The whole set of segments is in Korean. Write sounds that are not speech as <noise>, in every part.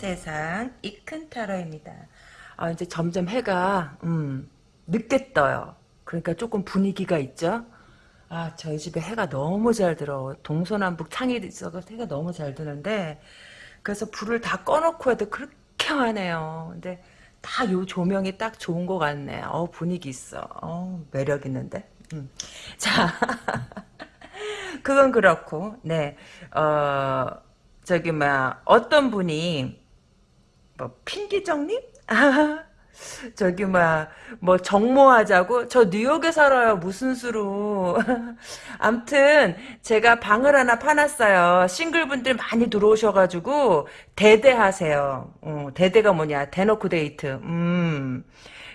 세상 이큰 타로입니다. 아 이제 점점 해가 음, 늦게 떠요. 그러니까 조금 분위기가 있죠. 아 저희 집에 해가 너무 잘 들어. 동서남북 창이 있어서 해가 너무 잘 드는데 그래서 불을 다 꺼놓고 해도 그렇게 하네요. 근데 다 요 조명이 딱 좋은 것 같네. 어 분위기 있어. 어 매력 있는데. 음. <laughs> 자 그건 그렇고 네 어. 저기 막 어떤 분이 뭐 핑기정님? 저기 막뭐 정모하자고? 저 뉴욕에 살아요 무슨 수로. <laughs> 암튼 제가 방을 하나 파놨어요. 싱글분들 많이 들어오셔가지고 대대하세요. 어, 대대가 뭐냐? 대놓고 데이트. 음.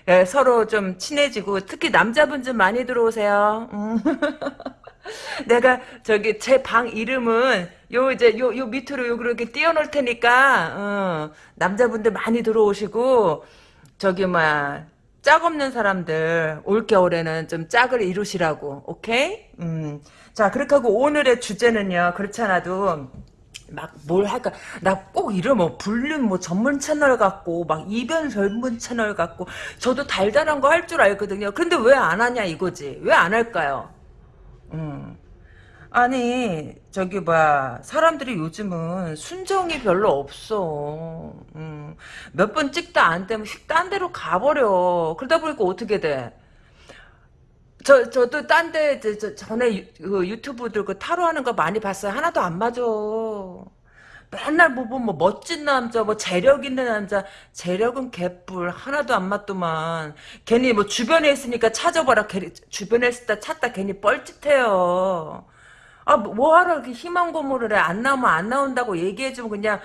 예, 서로 좀 친해지고 특히 남자분 좀 많이 들어오세요. 음. <laughs> <laughs> 내가 저기 제 방 이름은 요 이제 요 요 밑으로 요 그렇게 띄워놓을 테니까 어, 남자분들 많이 들어오시고 저기 뭐야 짝 없는 사람들 올 겨울에는 좀 짝을 이루시라고 오케이? 음. 자 그렇게 하고 오늘의 주제는요 그렇잖아도 막 뭘 할까 나 꼭 이런 뭐 불륜 뭐 전문 채널 같고 막 이변 전문 채널 같고 저도 달달한 거 할 줄 알거든요 근데 왜 안 하냐 이거지 왜 안 할까요 음. 아니 저기 뭐야 사람들이 요즘은 순정이 별로 없어 음. 몇 번 찍다 안 되면 딴 데로 가버려 그러다 보니까 어떻게 돼 저, 저도 딴 데, 저, 전에 유, 그 유튜브들 그 타로 하는 거 많이 봤어요. 하나도 안 맞아. 맨날 뭐, 뭐, 뭐, 멋진 남자, 뭐, 재력 있는 남자, 재력은 개뿔, 하나도 안 맞더만. 괜히 뭐, 주변에 있으니까 찾아봐라. 괜히, 주변에 때 찾다 괜히 뻘짓해요. 아, 뭐 하러 이렇게 희망 고문을 해. 안 나오면 안 나온다고 얘기해주면 그냥,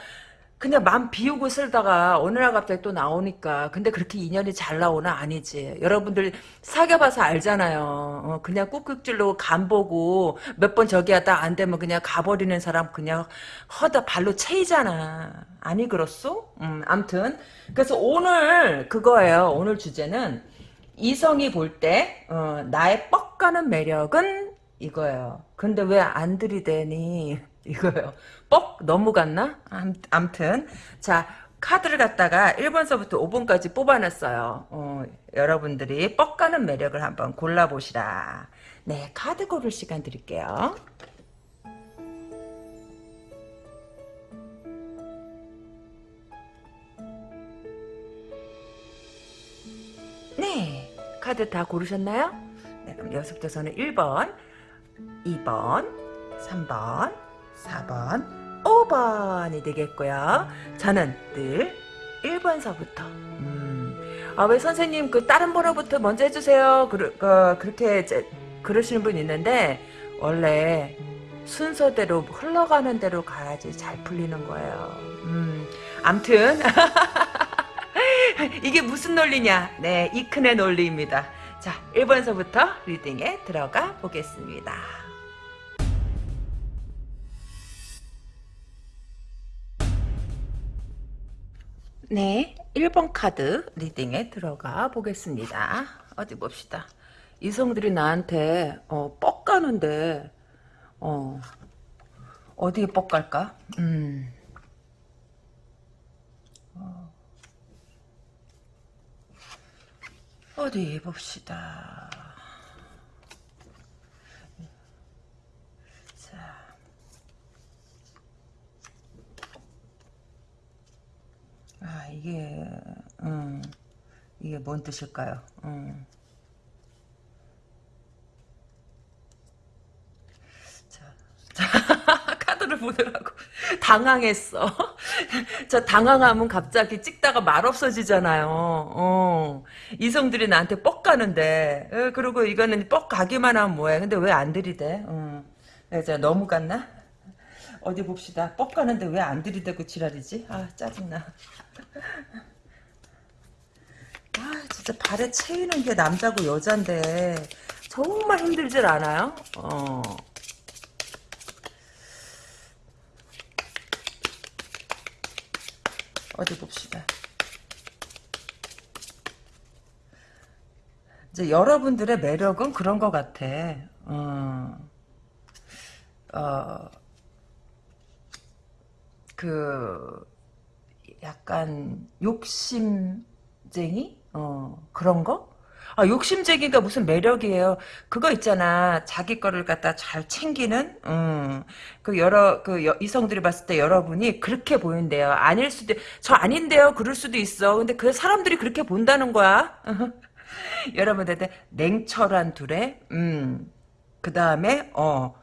그냥 맘 비우고 쓸다가 어느 날 갑자기 또 나오니까 근데 그렇게 인연이 잘 나오나? 아니지. 여러분들 사귀어봐서 알잖아요. 어, 그냥 꾹꾹질로 간 보고 몇 번 저기 하다 안 되면 그냥 가버리는 사람 그냥 허다 발로 채이잖아. 아니 그렇소? 음, 암튼. 그래서 오늘 그거예요. 오늘 주제는 이성이 볼때 어, 나의 뻑 가는 매력은 이거예요. 근데 왜 안 들이대니 이거요. 뻑 너무 갔나? 암, 튼 자 카드를 갖다가 1번서부터 5번까지 뽑아놨어요. 어, 여러분들이 뻑 가는 매력을 한번 골라보시라. 네, 카드 고를 시간 드릴게요. 네, 카드 다 고르셨나요? 네, 그럼 여기서부터 저는 1번, 2번, 3번, 4번, 5번이 되겠고요. 저는 늘 1번서부터 음, 아, 왜 선생님 그 다른 번호부터 먼저 해주세요. 그, 그, 그렇게 이제 그러시는 분 있는데 원래 순서대로 흘러가는 대로 가야지 잘 풀리는 거예요. 음, 암튼 <laughs> 이게 무슨 논리냐? 네, 이큰의 논리입니다. 자, 1번서부터 리딩에 들어가 보겠습니다. 네, 1번 카드 리딩에 들어가 보겠습니다. 어디 봅시다. 이성들이 나한테 어, 뻑 가는데 어, 어디에 뻑 갈까? 음. 어. 어디 봅시다. 아 이게 음, 이게 뭔 뜻일까요? 음. 자, 자 <laughs> 카드를 보느라고 <laughs> 당황했어. <laughs> 저 당황하면 갑자기 찍다가 말 없어지잖아요. 어. 이성들이 나한테 뻑 가는데 에, 그리고 이거는 뻑 가기만 하면 뭐해. 근데 왜 안 들이대? 어. 자, 너무 갔나? 어디 봅시다. 뻑 가는데 왜 안 들이대고 지랄이지? 아 짜증나. 아 진짜 발에 채이는 게 남자고 여잔데 정말 힘들질 않아요? 어. 어디 봅시다. 이제 여러분들의 매력은 그런 것 같아. 어, 어, 그 약간 욕심쟁이 어 그런 거? 아, 욕심쟁이가 무슨 매력이에요. 그거 있잖아. 자기 거를 갖다 잘 챙기는, 음, 그 여러, 그 여- 이성들이 봤을 때 여러분이 그렇게 보인대요. 아닐 수도, 저 아닌데요. 그럴 수도 있어. 근데 그 사람들이 그렇게 본다는 거야. <laughs> 여러분한테 냉철한 둘에, 음, 그 다음에, 어,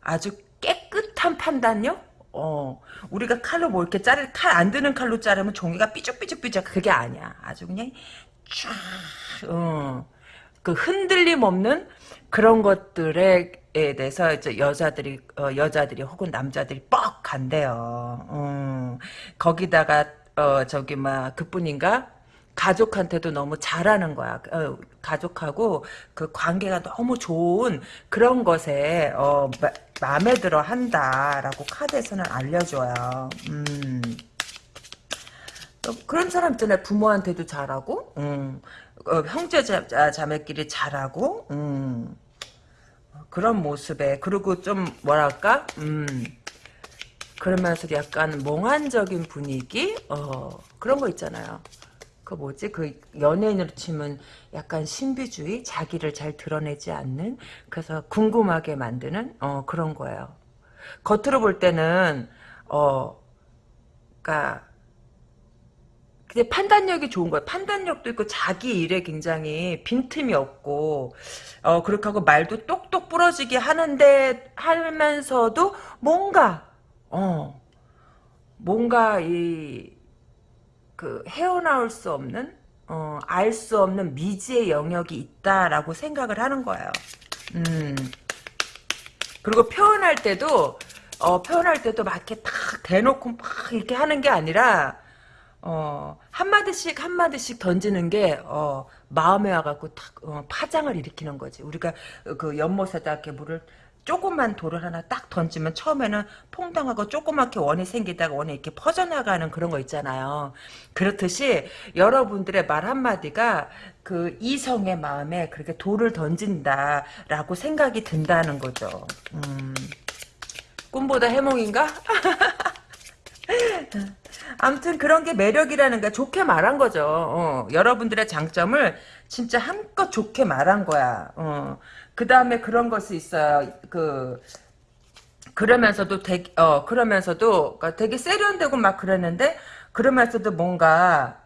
아주 깨끗한 판단력? 어, 우리가 칼로 뭐 이렇게 자를, 칼 안 드는 칼로 자르면 종이가 삐죽삐죽삐죽. 그게 아니야. 아주 그냥 쫙, 어, 그 흔들림 없는 그런 것들에 대해서 이제 여자들이, 어, 여자들이 혹은 남자들이 뻑 간대요. 음, 거기다가, 어, 저기, 막, 그뿐인가? 가족한테도 너무 잘하는 거야. 어, 가족하고 그 관계가 너무 좋은 그런 것에 어, 마, 마음에 들어 한다라고 카드에서는 알려줘요. 음. 또 그런 사람 있잖아요. 부모한테도 잘하고, 음. 어, 형제 자, 자- 자매끼리 잘하고, 음. 그런 모습에 그리고 좀 뭐랄까, 음. 그러면서도 약간 몽환적인 분위기, 어 그런 거 있잖아요. 그 뭐지? 그 연예인으로 치면 약간 신비주의, 자기를 잘 드러내지 않는, 그래서 궁금하게 만드는 어 그런 거예요. 겉으로 볼 때는 어, 그러니까 근데 판단력이 좋은 거야. 판단력도 있고 자기 일에 굉장히 빈틈이 없고 어 그렇게 하고 말도 똑똑 부러지게 하는데 하면서도 뭔가 어 뭔가 이 그 헤어나올 수 없는 어 알 수 없는 미지의 영역이 있다라고 생각을 하는 거예요. 음. 그리고 표현할 때도 어 표현할 때도 막 이렇게 탁 대놓고 막 이렇게 하는 게 아니라 어, 한마디씩 한마디씩 던지는 게, 어, 마음에 와갖고 탁, 어, 파장을 일으키는 거지. 우리가 그 연못에다 이렇게 물을, 조그만 돌을 하나 딱 던지면 처음에는 퐁당하고 조그맣게 원이 생기다가 원이 이렇게 퍼져나가는 그런 거 있잖아요. 그렇듯이 여러분들의 말 한마디가 그 이성의 마음에 그렇게 돌을 던진다라고 생각이 든다는 거죠. 음, 꿈보다 해몽인가? <laughs> 아무튼 그런 게 매력이라는 거 좋게 말한 거죠. 어, 여러분들의 장점을 진짜 한껏 좋게 말한 거야. 어, 그 다음에 그런 것이 있어요. 그 그러면서도 되게 어 그러면서도 그러니까 되게 세련되고 막 그랬는데 그러면서도 뭔가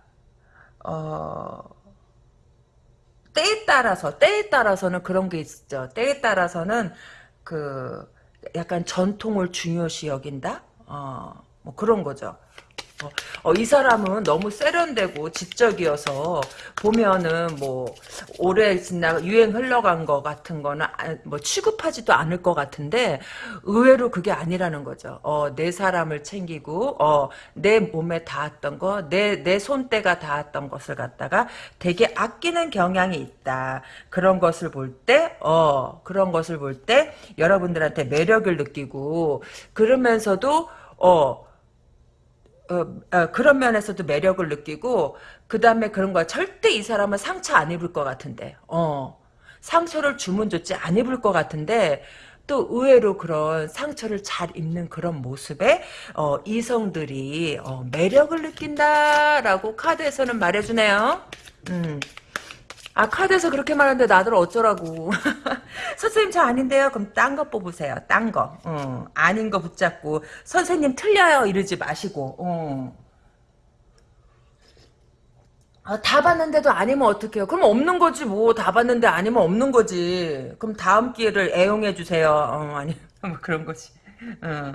어 때에 따라서 때에 따라서는 그런 게 있죠. 때에 따라서는 그 약간 전통을 중요시 여긴다. 어 뭐 그런 거죠. 어, 어, 이 사람은 너무 세련되고 지적이어서 보면은 뭐 오래 지나 유행 흘러간 거 같은 거는 아, 뭐 취급하지도 않을 것 같은데 의외로 그게 아니라는 거죠. 어, 내 사람을 챙기고 어, 내 몸에 닿았던 거, 내 내 손때가 닿았던 것을 갖다가 되게 아끼는 경향이 있다. 그런 것을 볼 때, 어, 그런 것을 볼 때 여러분들한테 매력을 느끼고 그러면서도 어. 어, 어, 그런 면에서도 매력을 느끼고 그 다음에 그런 거야. 절대 이 사람은 상처 안 입을 것 같은데, 어, 상처를 주면 좋지 안 입을 것 같은데 또 의외로 그런 상처를 잘 입는 그런 모습에 어, 이성들이 어, 매력을 느낀다라고 카드에서는 말해주네요. 음. 아 카드에서 그렇게 말하는데 나들 어쩌라고. <laughs> 선생님 저 아닌데요? 그럼 딴 거 뽑으세요. 딴거. 어, 아닌 거 붙잡고 선생님 틀려요. 이러지 마시고. 어. 아, 다 봤는데도 아니면 어떡해요? 그럼 없는 거지 뭐. 다 봤는데 아니면 없는 거지. 그럼 다음 기회를 애용해 주세요. 어, 아니 <laughs> 뭐 그런 거지. 어.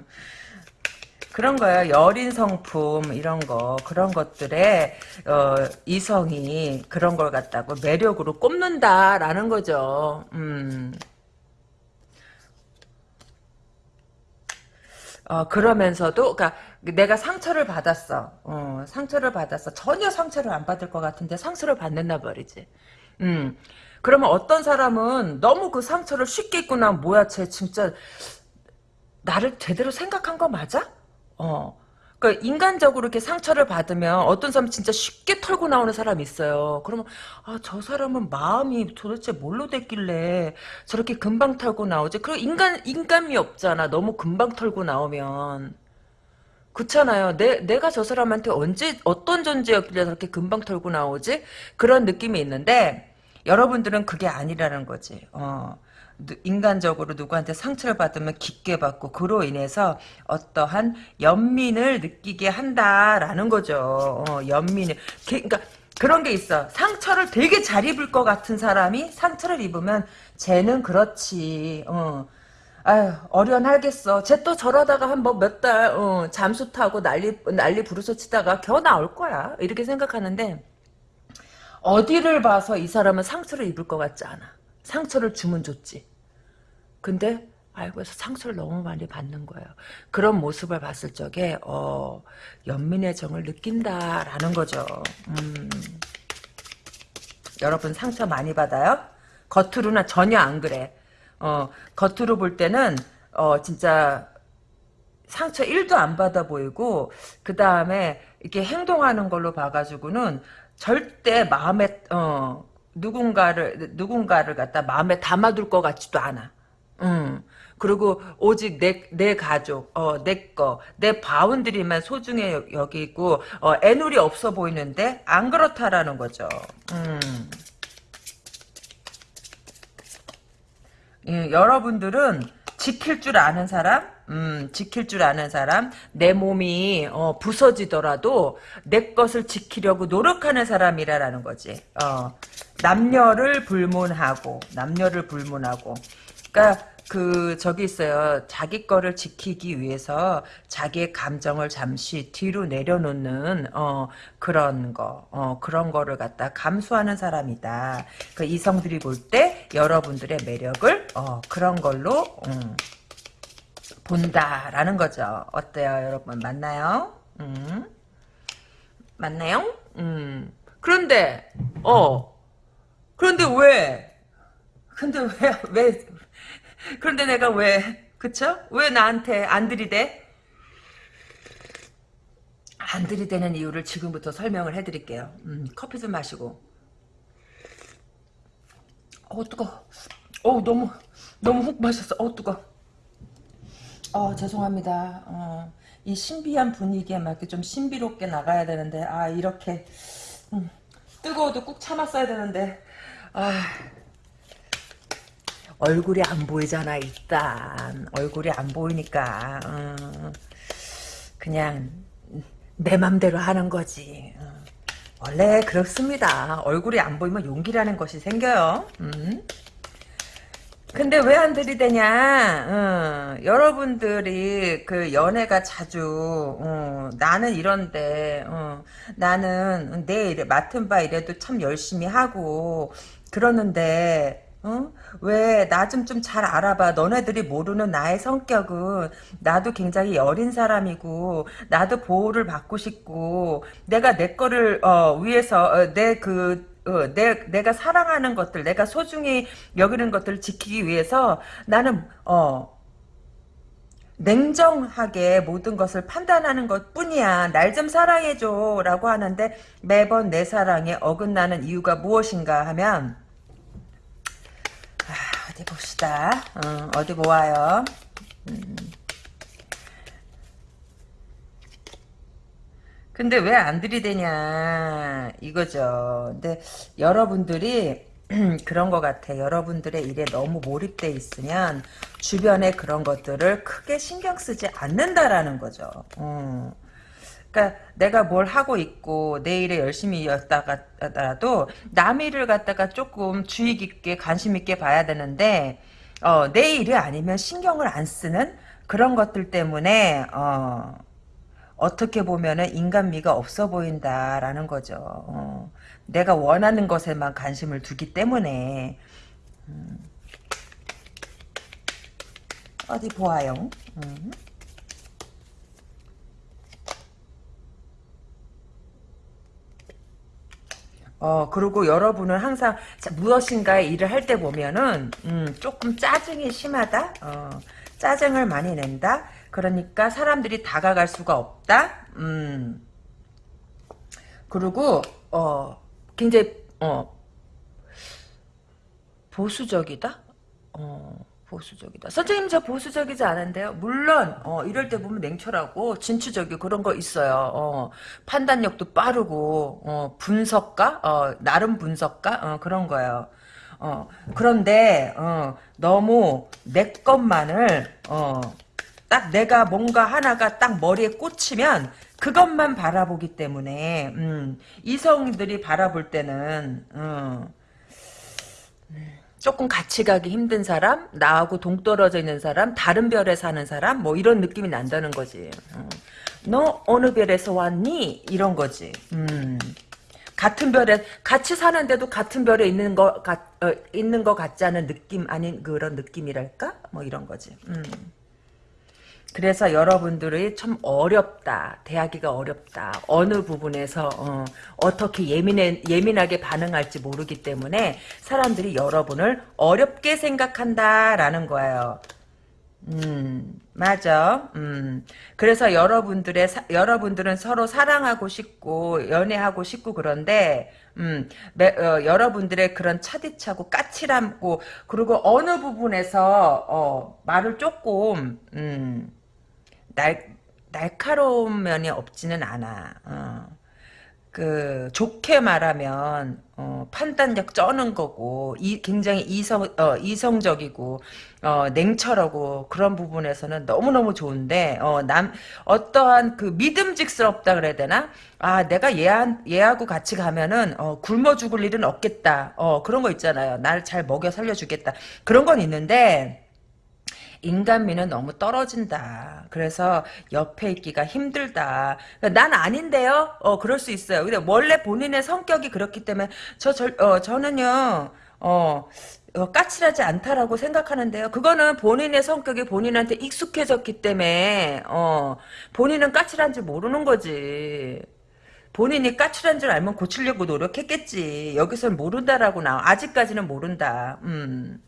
그런 거예요. 여린 성품 이런 거 그런 것들에 어, 이성이 그런 걸 갖다고 매력으로 꼽는다라는 거죠. 음. 어, 그러면서도 그러니까 내가 상처를 받았어. 어, 상처를 받았어. 전혀 상처를 안 받을 것 같은데 상처를 받는다 말이지. 음. 그러면 어떤 사람은 너무 그 상처를 쉽게 입고 나면 뭐야 쟤 진짜 나를 제대로 생각한 거 맞아? 어. 그러니까 인간적으로 이렇게 상처를 받으면 어떤 사람 진짜 쉽게 털고 나오는 사람이 있어요. 그러면 아, 저 사람은 마음이 도대체 뭘로 됐길래 저렇게 금방 털고 나오지? 그리고 인간 인간미 없잖아. 너무 금방 털고 나오면. 그렇잖아요. 내, 내가 저 사람한테 언제, 어떤 존재였길래 저렇게 금방 털고 나오지? 그런 느낌이 있는데, 여러분들은 그게 아니라는 거지. 어. 누- 인간적으로 누구한테 상처를 받으면 깊게 받고 그로 인해서 어떠한 연민을 느끼게 한다라는 거죠. 어, 연민을. 게- 그러니까 그런 게 있어. 상처를 되게 잘 입을 것 같은 사람이 상처를 입으면 쟤는 그렇지. 어. 아유 어련하겠어. 쟤 또 저러다가 한 뭐 몇달 어, 잠수 타고 난리 난리 부르서 치다가 겨우 나올 거야. 이렇게 생각하는데 어디를 봐서 이 사람은 상처를 입을 것 같지 않아. 상처를 주면 좋지. 근데 알고서 상처를 너무 많이 받는 거예요. 그런 모습을 봤을 적에 어, 연민의 정을 느낀다라는 거죠. 음. 여러분 상처 많이 받아요? 겉으로는 전혀 안 그래. 어, 겉으로 볼 때는 어, 진짜 상처 1도 안 받아 보이고 그 다음에 이렇게 행동하는 걸로 봐가지고는 절대 마음에 어, 누군가를 누군가를 갖다 마음에 담아둘 것 같지도 않아. 음. 그리고 오직 내, 내 가족, 어, 내 거, 내 바운드리만 소중해 여- 여기고, 어, 애누리 없어 보이는데, 안 그렇다라는 거죠. 음. 예, 여러분들은 지킬 줄 아는 사람, 음, 지킬 줄 아는 사람, 내 몸이 어, 부서지더라도 내 것을 지키려고 노력하는 사람이라라는 거지. 어, 남녀를 불문하고, 남녀를 불문하고. 그러니까 그 저기 있어요. 자기 거를 지키기 위해서 자기의 감정을 잠시 뒤로 내려놓는 어, 그런 거, 어, 그런 거를 갖다 감수하는 사람이다. 그 이성들이 볼 때 여러분들의 매력을 어, 그런 걸로 음, 본다라는 거죠. 어때요, 여러분? 맞나요? 음. 맞나요? 음. 그런데 어 그런데 왜 근데 왜 왜 그런데 내가 왜 그쵸? 왜 나한테 안 들이대? 안 들이대는 이유를 지금부터 설명을 해드릴게요. 음, 커피 좀 마시고. 어 뜨거. 어 너무 너무 훅 마셨어. 어 뜨거. 어 죄송합니다. 어, 이 신비한 분위기에 맞게 좀 신비롭게 나가야 되는데 아 이렇게 음, 뜨거워도 꾹 참았어야 되는데 아. 얼굴이 안 보이잖아 일단. 얼굴이 안 보이니까 음, 그냥 내 맘대로 하는 거지. 음. 원래 그렇습니다. 얼굴이 안 보이면 용기라는 것이 생겨요. 음. 근데 왜 안 들이대냐? 음, 여러분들이 그 연애가 자주 음, 나는 이런데 음, 나는 내 일에 맡은 바 일에도 참 열심히 하고 그러는데 어? 왜 나 좀 좀 잘 알아봐. 너네들이 모르는 나의 성격은 나도 굉장히 여린 사람이고 나도 보호를 받고 싶고 내가 내 거를 어, 위해서 내그 어, 내, 내가 사랑하는 것들, 내가 소중히 여기는 것들을 지키기 위해서 나는, 어, 냉정하게 모든 것을 판단하는 것 뿐이야. 날 좀 사랑해줘. 라고 하는데 매번 내 사랑에 어긋나는 이유가 무엇인가 하면, 아, 어디 봅시다. 어, 어디 보아요. 음. 근데 왜 안 들이대냐 이거죠. 근데 여러분들이 <clears throat> 그런 것 같아. 여러분들의 일에 너무 몰입돼 있으면 주변에 그런 것들을 크게 신경 쓰지 않는다라는 거죠. 음. 그러니까 내가 뭘 하고 있고 내 일에 열심히 였다가도 남 일을 갖다가 조금 주의 깊게 관심 있게 봐야 되는데 어, 내 일이 아니면 신경을 안 쓰는 그런 것들 때문에 어, 어떻게 보면은 인간미가 없어 보인다라는 거죠. 어, 내가 원하는 것에만 관심을 두기 때문에 음, 어디 보아요. 음. 어, 그리고 여러분은 항상 자- 무엇인가의 일을 할 때 보면은, 음, 조금 짜증이 심하다? 어, 짜증을 많이 낸다? 그러니까 사람들이 다가갈 수가 없다? 음, 그리고, 어, 굉장히, 어, 보수적이다? 어, 보수적이다. 선생님 저 보수적이지 않은데요. 물론 어, 이럴 때 보면 냉철하고 진취적이고 그런 거 있어요. 어, 판단력도 빠르고 어, 분석가, 어, 나름 분석가 어, 그런 거예요. 어, 그런데 어, 너무 내 것만을 어, 딱 내가 뭔가 하나가 딱 머리에 꽂히면 그것만 바라보기 때문에 음, 이성들이 바라볼 때는 음, 조금 같이 가기 힘든 사람, 나하고 동떨어져 있는 사람, 다른 별에 사는 사람, 뭐 이런 느낌이 난다는 거지. 어. 너 어느 별에서 왔니? 이런 거지. 음. 같은 별에 같이 사는데도 같은 별에 있는 거 같, 어, 있는 거 같지 않은 느낌 아닌 그런 느낌이랄까? 뭐 이런 거지. 음. 그래서 여러분들이 참 어렵다. 대하기가 어렵다. 어느 부분에서 어, 떻게 예민해, 예민하게 반응할지 모르기 때문에 사람들이 여러분을 어렵게 생각한다라는 거예요. 음, 맞아. 음. 그래서 여러분들의, 사, 여러분들은 서로 사랑하고 싶고, 연애하고 싶고, 그런데, 음, 매, 어, 여러분들의 그런 차디차고, 까칠함고, 그리고 어느 부분에서, 어, 말을 조금, 음, 날, 날카로운 면이 없지는 않아. 어. 그 좋게 말하면 어, 판단력 쩌는 거고 이, 굉장히 이성 어, 이성적이고 어, 냉철하고 그런 부분에서는 너무 너무 좋은데 어, 남 어떠한 그 믿음직스럽다 그래야 되나? 아 내가 얘한 얘하고 같이 가면은 어, 굶어 죽을 일은 없겠다. 어, 그런 거 있잖아요. 날잘 먹여 살려주겠다. 그런 건 있는데. 인간미는 너무 떨어진다. 그래서 옆에 있기가 힘들다. 난 아닌데요? 어, 그럴 수 있어요. 근데 원래 본인의 성격이 그렇기 때문에, 저, 저, 어, 저는요, 어, 어, 까칠하지 않다라고 생각하는데요. 그거는 본인의 성격이 본인한테 익숙해졌기 때문에, 어, 본인은 까칠한지 모르는 거지. 본인이 까칠한 줄 알면 고치려고 노력했겠지. 여기서는 모른다라고 나. 아직까지는 모른다. 음.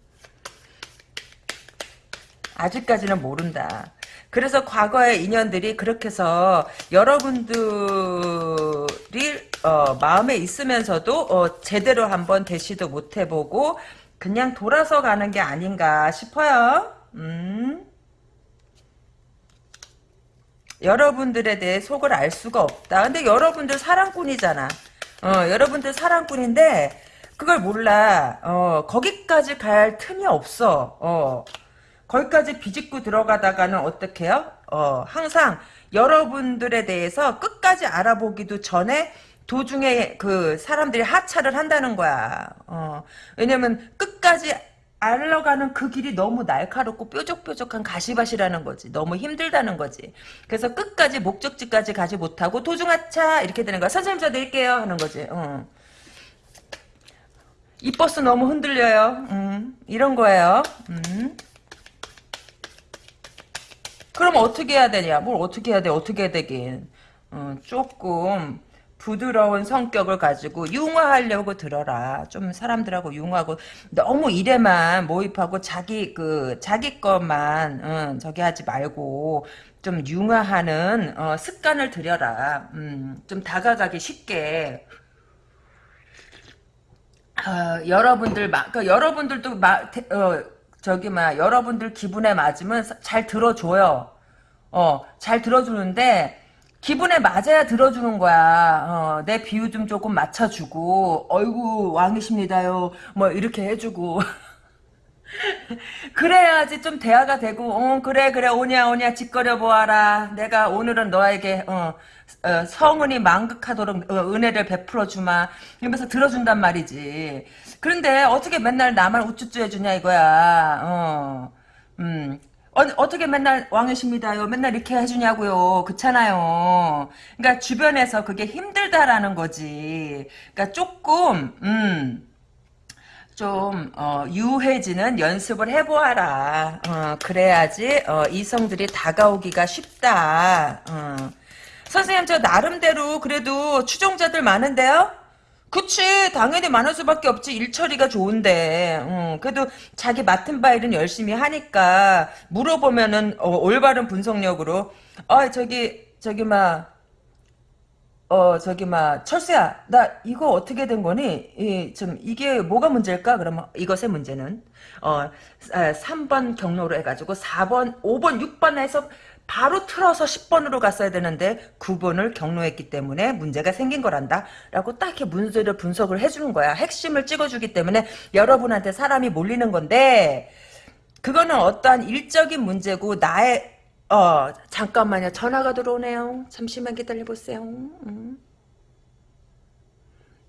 아직까지는 모른다. 그래서 과거의 인연들이 그렇게 해서 여러분들이 어, 마음에 있으면서도 어, 제대로 한번 대시도 못 해보고 그냥 돌아서 가는 게 아닌가 싶어요. 음. 여러분들에 대해 속을 알 수가 없다. 근데 여러분들 사랑꾼이잖아. 어, 여러분들 사랑꾼인데 그걸 몰라. 어, 거기까지 갈 틈이 없어. 어. 거기까지 비집고 들어가다가는 어떻게 해요? 어, 항상 여러분들에 대해서 끝까지 알아보기도 전에 도중에 그 사람들이 하차를 한다는 거야. 어, 왜냐면 끝까지 알러가는 그 길이 너무 날카롭고 뾰족뾰족한 가시밭이라는 거지. 너무 힘들다는 거지. 그래서 끝까지 목적지까지 가지 못하고 도중하차 이렇게 되는 거야. 선생님 저 내릴게요 하는 거지. 어. 이 버스 너무 흔들려요. 음, 이런 거예요. 음. 그럼 어떻게 해야 되냐? 뭘 어떻게 해야 돼? 어떻게 해야 되긴. 어, 조금 부드러운 성격을 가지고 융화하려고 들어라. 좀 사람들하고 융화하고 너무 일에만 모입하고 자기 그 자기 것만 어, 저기 하지 말고 좀 융화하는 어, 습관을 들여라. 음, 좀 다가가기 쉽게. 어, 여러분들 막그 여러분들도 막 어, 저기 막 여러분들 기분에 맞으면 잘 들어줘요. 어, 잘 들어주는데 기분에 맞아야 들어주는 거야. 어, 내 비유 좀 조금 맞춰주고, 어이구 왕이십니다요. 뭐 이렇게 해주고. <laughs> 그래야지 좀 대화가 되고, 어 그래 그래 오냐 오냐 짓거려 보아라. 내가 오늘은 너에게 어, 어, 성은이 만극하도록 어, 은혜를 베풀어 주마. 이러면서 들어준단 말이지. 그런데 어떻게 맨날 나만 우쭈쭈 해주냐 이거야. 어, 음. 어, 떻게 맨날 왕이십니다요. 맨날 이렇게 해주냐고요. 그렇잖아요. 그러니까 주변에서 그게 힘들다라는 거지. 그러니까 조금 음. 좀 어, 유해지는 연습을 해보아라. 어, 그래야지 어, 이성들이 다가오기가 쉽다. 어. 선생님 저 나름대로 그래도 추종자들 많은데요? 그치. 당연히 많을 수밖에 없지. 일처리가 좋은데. 음, 그래도 자기 맡은 바 일은 열심히 하니까 물어보면은 어, 올바른 분석력으로. 어 저기 저기 막 어 저기 막 철수야 나 이거 어떻게 된 거니? 이, 좀 이게 뭐가 문제일까? 그러면 이것의 문제는. 어 3번 경로로 해가지고 4번 5번 6번에서 바로 틀어서 10번으로 갔어야 되는데 9번을 경로했기 때문에 문제가 생긴 거란다? 라고 딱 이렇게 문제를 분석을 해주는 거야. 핵심을 찍어주기 때문에 여러분한테 사람이 몰리는 건데 그거는 어떠한 일적인 문제고 나의 어 잠깐만요. 전화가 들어오네요. 잠시만 기다려보세요. 음.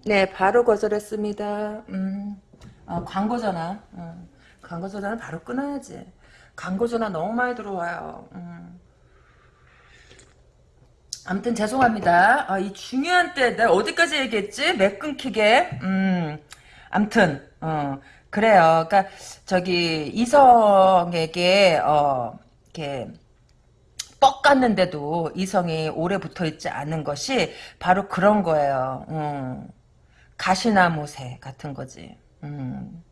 네 바로 거절했습니다. 음. 어, 광고 전화. 음. 광고 전화는 바로 끊어야지. 광고 전화 너무 많이 들어와요. 음. 아무튼 죄송합니다 아, 이 중요한 때 내가 어디까지 얘기했지 매 끊기게 음 아무튼 어 그래요 그러니까 저기 이성에게 어 이렇게 뻑 갔는데도 이성이 오래 붙어 있지 않은 것이 바로 그런 거예요. 음. 가시나무새 같은 거지. 음.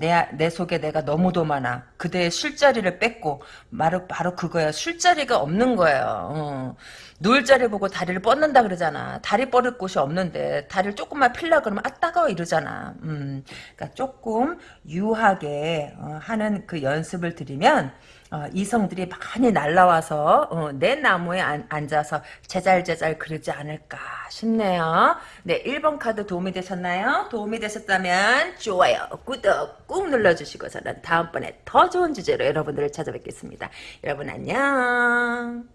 내, 내 속에 내가 너무도 많아. 그대의 술자리를 뺏고, 바로, 바로 그거야. 술자리가 없는 거예요. 어. 누울 자리 보고 다리를 뻗는다 그러잖아. 다리 뻗을 곳이 없는데, 다리를 조금만 필라 그러면, 아, 따가워 이러잖아. 음. 그러니까 조금 유하게, 어, 하는 그 연습을 들이면, 어, 이성들이 많이 날라와서 어, 내 나무에 안, 앉아서 제잘제잘 그러지 않을까 싶네요. 네, 1번 카드 도움이 되셨나요? 도움이 되셨다면 좋아요, 구독 꾹 눌러주시고 저는 다음번에 더 좋은 주제로 여러분들을 찾아뵙겠습니다. 여러분 안녕.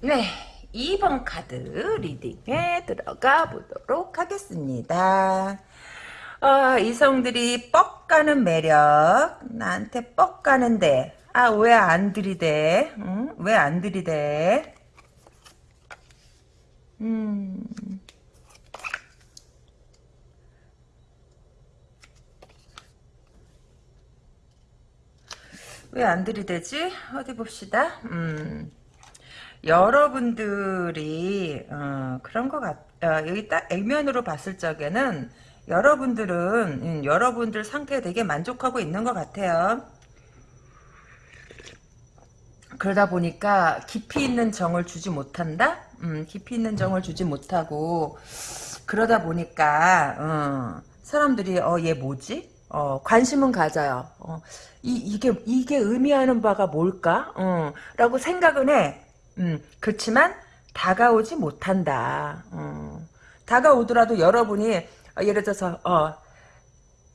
네. 2번 카드 리딩에 들어가 보도록 하겠습니다. 어, 이성들이 뻑 가는 매력 나한테 뻑 가는데 아 왜 안 들이대 응? 왜안 들이대 음. 왜 안 들이대지 어디 봅시다 음. 여러분들이 어, 그런 것 같. 어, 여기 딱 액면으로 봤을 적에는 여러분들은 음, 여러분들 상태에 되게 만족하고 있는 것 같아요. 그러다 보니까 깊이 있는 정을 주지 못한다. 음, 깊이 있는 정을 주지 못하고 그러다 보니까 어, 사람들이 어 얘 뭐지? 어, 관심은 가져요. 어, 이, 이게 이게 의미하는 바가 뭘까? 어, 라고 생각은 해. 음, 그렇지만 다가오지 못한다. 어. 다가오더라도 여러분이 어, 예를 들어서 어,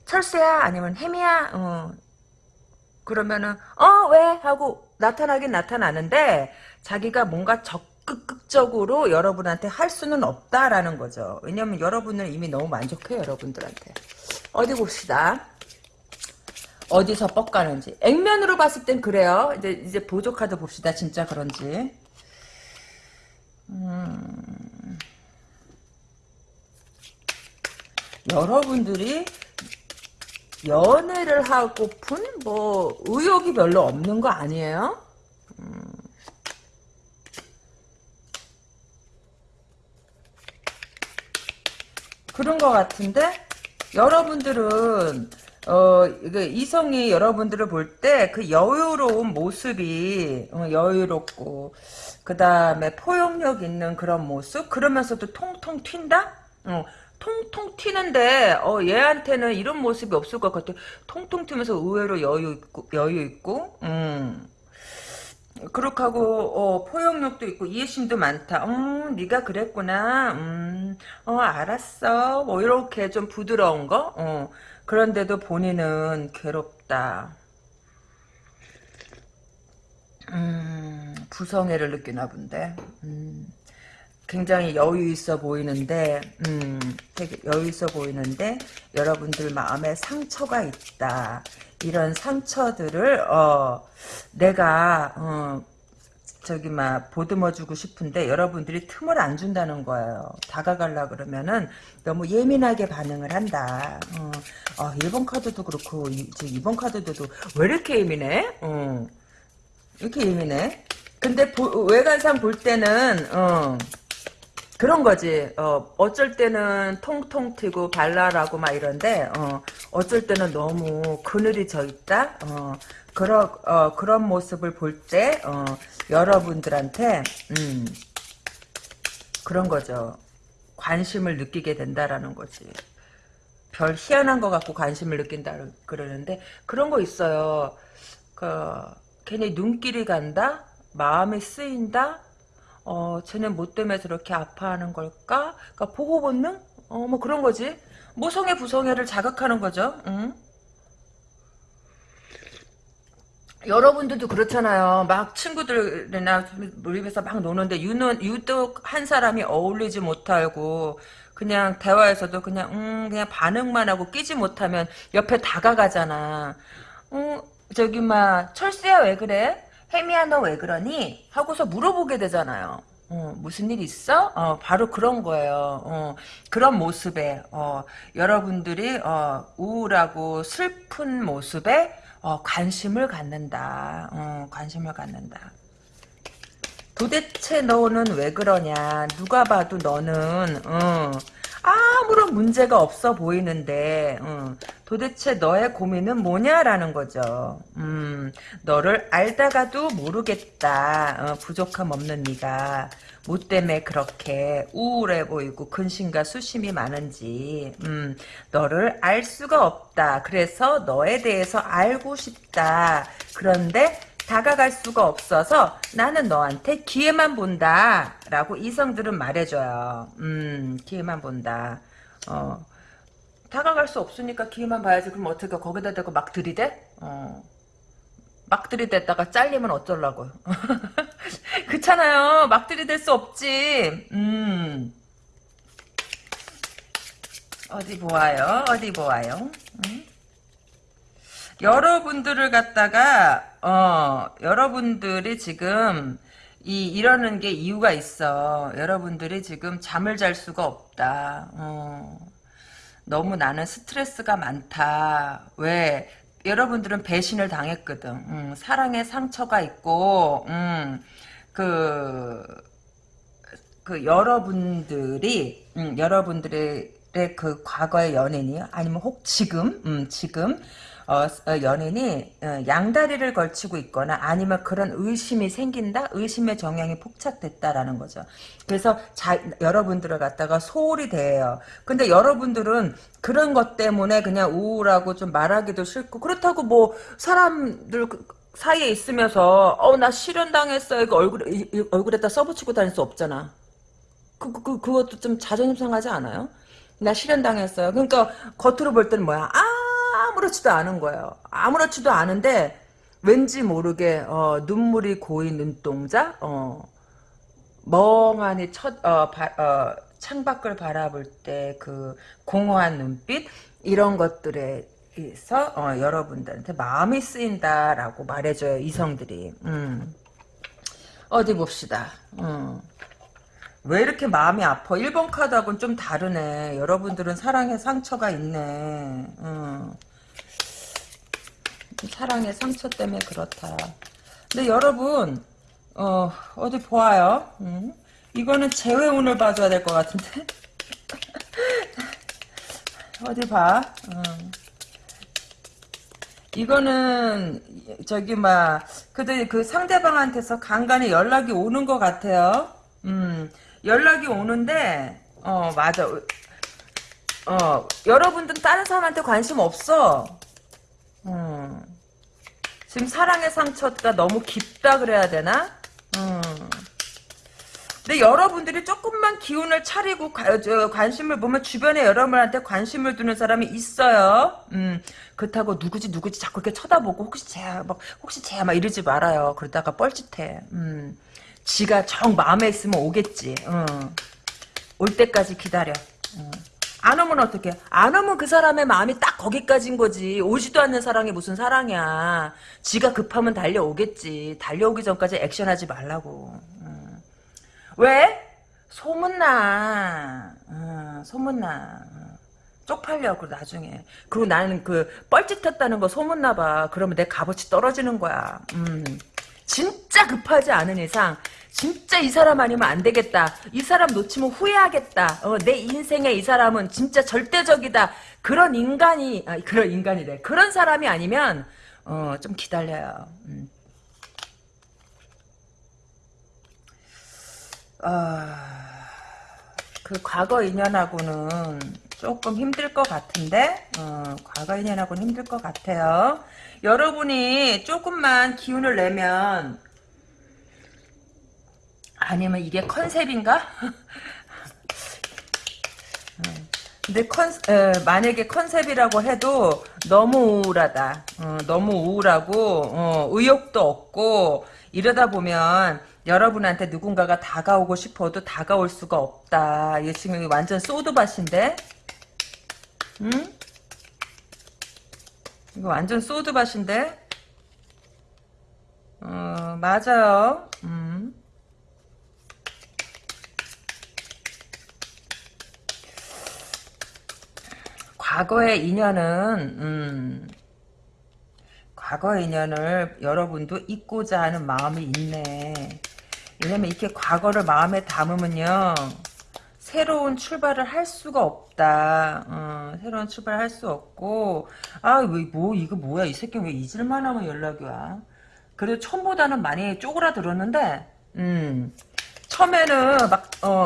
철수야 아니면 혜미야 어. 그러면은 어 왜 하고 나타나긴 나타나는데 자기가 뭔가 적극적으로 여러분한테 할 수는 없다라는 거죠. 왜냐면 여러분을 이미 너무 만족해요 여러분들한테. 어디 봅시다. 어디서 뻑 가는지. 액면으로 봤을 땐 그래요. 이제 이제 보조 카드 봅시다. 진짜 그런지. 음, 여러분들이 연애를 하고픈 뭐 의욕이 별로 없는 거 아니에요? 음. 그런 것 같은데 여러분들은 어, 그 이성이 여러분들을 볼 때 그 여유로운 모습이 어, 여유롭고 그 다음에 포용력 있는 그런 모습 그러면서도 통통 튄다? 어, 통통 튀는데 어, 얘한테는 이런 모습이 없을 것 같아. 통통 튀면서 의외로 여유 있고 여유 있고 음. 그렇게 하고 어, 포용력도 있고 이해심도 많다. 어, 네가 그랬구나. 음, 어, 알았어. 뭐 이렇게 좀 부드러운 거. 어, 그런데도 본인은 괴롭다. 음, 부성애를 느끼나 본데. 음, 굉장히 여유 있어 보이는데, 음, 되게 여유 있어 보이는데, 여러분들 마음에 상처가 있다. 이런 상처들을, 어, 내가, 어, 저기 막 보듬어 주고 싶은데 여러분들이 틈을 안 준다는 거예요. 다가가려 그러면은 너무 예민하게 반응을 한다. 어, 어 1번 카드도 그렇고 이, 2번 카드도 왜 이렇게 예민해? 어. 이렇게 예민해? 근데 보, 외관상 볼 때는 어, 그런 거지. 어, 어쩔 때는 통통 튀고 발랄하고 막 이런데 어, 어쩔 때는 너무 그늘이 져 있다. 어, 그런 어, 그런 모습을 볼 때 어, 여러분들한테 음, 그런 거죠. 관심을 느끼게 된다라는 거지. 별 희한한 거 갖고 관심을 느낀다 그러는데 그런 거 있어요. 그 괜히 눈길이 간다, 마음이 쓰인다. 어, 쟤는 뭐 때문에 저렇게 아파하는 걸까? 그러니까 보호 본능? 어, 뭐 그런 거지. 모성애 부성애를 자극하는 거죠. 응? 여러분들도 그렇잖아요. 막 친구들이나 모임에서 막 노는데 유는 유독 한 사람이 어울리지 못하고 그냥 대화에서도 그냥 음 그냥 반응만 하고 끼지 못하면 옆에 다가가잖아. 어 저기 막 철수야 왜 그래? 혜미야 너 왜 그러니? 하고서 물어보게 되잖아요. 어, 무슨 일 있어? 어, 바로 그런 거예요. 어, 그런 모습에 어, 여러분들이 어, 우울하고 슬픈 모습에 어, 관심을 갖는다. 어, 관심을 갖는다. 도대체 너는 왜 그러냐? 누가 봐도 너는 어, 아무런 문제가 없어 보이는데 어, 도대체 너의 고민은 뭐냐라는 거죠. 음, 너를 알다가도 모르겠다. 어, 부족함 없는 네가 뭐 때문에 그렇게 우울해 보이고 근심과 수심이 많은지 음, 너를 알 수가 없다. 그래서 너에 대해서 알고 싶다. 그런데 다가갈 수가 없어서 나는 너한테 기회만 본다. 라고 이성들은 말해줘요. 음, 기회만 본다. 어, 다가갈 수 없으니까 기회만 봐야지. 그럼 어떻게 거기다 대고 막 들이대? 어. 막 들이댔다가 잘리면 어쩌려고. <laughs> 그렇잖아요. 막 들이댈 수 없지. 음. 어디 보아요? 어디 보아요? 음? 여러분들을 갖다가 어 여러분들이 지금 이 이러는 게 이유가 있어. 여러분들이 지금 잠을 잘 수가 없다. 어. 너무 나는 스트레스가 많다. 왜? 여러분들은 배신을 당했거든. 음, 사랑의 상처가 있고, 음, 그, 그 여러분들이, 음, 여러분들의 그 과거의 연인이 아니면 혹 지금, 음, 지금 어, 어, 연인이 어, 양다리를 걸치고 있거나 아니면 그런 의심이 생긴다? 의심의 정향이 폭착됐다라는 거죠. 그래서 자, 여러분들을 갖다가 소홀히 대해요. 근데 여러분들은 그런 것 때문에 그냥 우울하고 좀 말하기도 싫고 그렇다고 뭐 사람들 그 사이에 있으면서 어 나 실현당했어 이거 얼굴에 이, 이, 얼굴에다 써붙이고 다닐 수 없잖아. 그, 그, 그 그것도 좀 자존심 상하지 않아요? 나 실현당했어요. 그러니까 겉으로 볼 때는 뭐야? 아 아무렇지도 않은 거예요. 아무렇지도 않은데 왠지 모르게 어, 눈물이 고인 눈동자, 어, 멍하니 첫, 어, 바, 어, 창밖을 바라볼 때 그 공허한 눈빛 이런 것들에 서 어, 여러분들한테 마음이 쓰인다라고 말해줘요 이성들이. 음. 어디 봅시다. 음. 왜 이렇게 마음이 아파? 1번 카드하고는 좀 다르네. 여러분들은 사랑에 상처가 있네. 음. 사랑의 상처 때문에 그렇다. 근데 여러분 어, 어디 보아요. 음? 이거는 재회 운을 봐줘야 될 것 같은데. <laughs> 어디 봐. 음. 이거는 저기 막 그들 그 상대방한테서 간간히 연락이 오는 것 같아요. 음, 연락이 오는데 어 맞아. 어 여러분들 다른 사람한테 관심 없어. 음. 지금 사랑의 상처가 너무 깊다 그래야 되나? 음. 근데 여러분들이 조금만 기운을 차리고 가, 저, 관심을 보면 주변에 여러분한테 관심을 두는 사람이 있어요. 음, 그렇다고 누구지 누구지 자꾸 이렇게 쳐다보고 혹시 쟤야 막 혹시 쟤야 막 이러지 말아요. 그러다가 뻘짓해. 음, 지가 정 마음에 있으면 오겠지. 음, 올 때까지 기다려. 음. 안 오면 어떡해? 안 오면 그 사람의 마음이 딱 거기까지인 거지. 오지도 않는 사랑이 무슨 사랑이야. 지가 급하면 달려오겠지. 달려오기 전까지 액션하지 말라고. 음. 왜? 소문나. 음, 소문나. 쪽팔려, 그 나중에. 그리고 나는 그 뻘짓했다는 거 소문나 봐. 그러면 내 값어치 떨어지는 거야. 음. 진짜 급하지 않은 이상 진짜 이 사람 아니면 안 되겠다. 이 사람 놓치면 후회하겠다. 어, 내 인생에 이 사람은 진짜 절대적이다. 그런 인간이, 아, 그런 인간이래. 그런 사람이 아니면, 어, 좀 기다려요. 음. 아, 그 과거 인연하고는 조금 힘들 것 같은데, 어, 과거 인연하고는 힘들 것 같아요. 여러분이 조금만 기운을 내면, 아니면 이게 컨셉인가? <laughs> 근데 컨, 에, 만약에 컨셉이라고 해도 너무 우울하다. 어, 너무 우울하고 어, 의욕도 없고 이러다 보면 여러분한테 누군가가 다가오고 싶어도 다가올 수가 없다. 이게 지금 완전 소드밭인데? 응? 이거 완전 소드밭인데? 어, 맞아요. 음. 과거의 인연은 음, 과거의 인연을 여러분도 잊고자 하는 마음이 있네. 왜냐면 이렇게 과거를 마음에 담으면요. 새로운 출발을 할 수가 없다. 어, 새로운 출발을 할 수 없고 아, 왜, 뭐, 이거 뭐야. 이 새끼 왜 잊을만 하면 연락이 와. 그래도 처음보다는 많이 쪼그라들었는데 음, 처음에는 막, 어,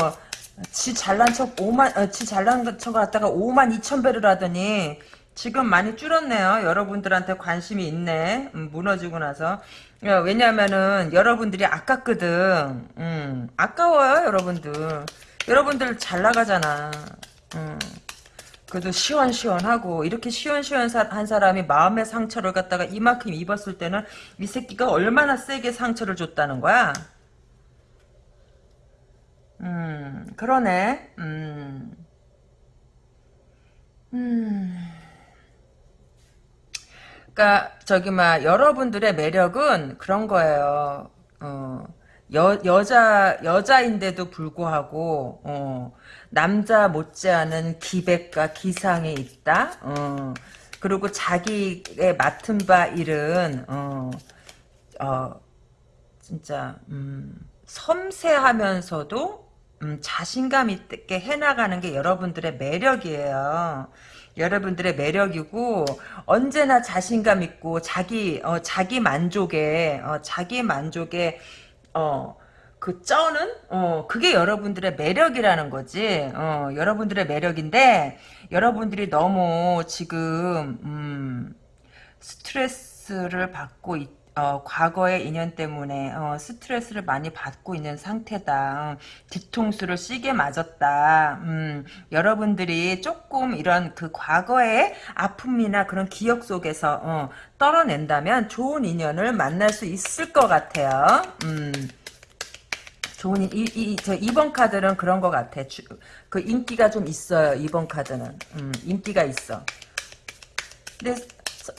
지 잘난 척 5만 어, 지 잘난 척 갖다가 5만 2천 배를 하더니 지금 많이 줄었네요. 여러분들한테 관심이 있네. 음, 무너지고 나서 야, 왜냐면은 여러분들이 아깝거든. 음, 아까워요, 여러분들. 여러분들 잘 나가잖아. 음. 그래도 시원시원하고 이렇게 시원시원한 사람이 마음의 상처를 갖다가 이만큼 입었을 때는 이 새끼가 얼마나 세게 상처를 줬다는 거야. 음, 그러네. 음. 음. 그니까, 저기, 막, 여러분들의 매력은 그런 거예요. 어, 여, 여자, 여자인데도 불구하고, 어, 남자 못지않은 기백과 기상이 있다? 어, 그리고 자기의 맡은 바 일은, 어, 어, 진짜, 음, 섬세하면서도 음, 자신감 있게 해나가는 게 여러분들의 매력이에요. 여러분들의 매력이고 언제나 자신감 있고 자기 어, 자기 만족에 어, 자기 만족에 어, 그 쩌는 어, 그게 여러분들의 매력이라는 거지. 어, 여러분들의 매력인데 여러분들이 너무 지금 음, 스트레스를 받고 있, 어, 과거의 인연 때문에 어, 스트레스를 많이 받고 있는 상태다. 어, 뒤통수를 시게 맞았다. 음, 여러분들이 조금 이런 그 과거의 아픔이나 그런 기억 속에서 어, 떨어낸다면 좋은 인연을 만날 수 있을 것 같아요. 음, 좋은 이, 이, 저 2번 카드는 그런 것 같아. 주, 그 인기가 좀 있어요. 2번 카드는. 음, 인기가 있어. 근데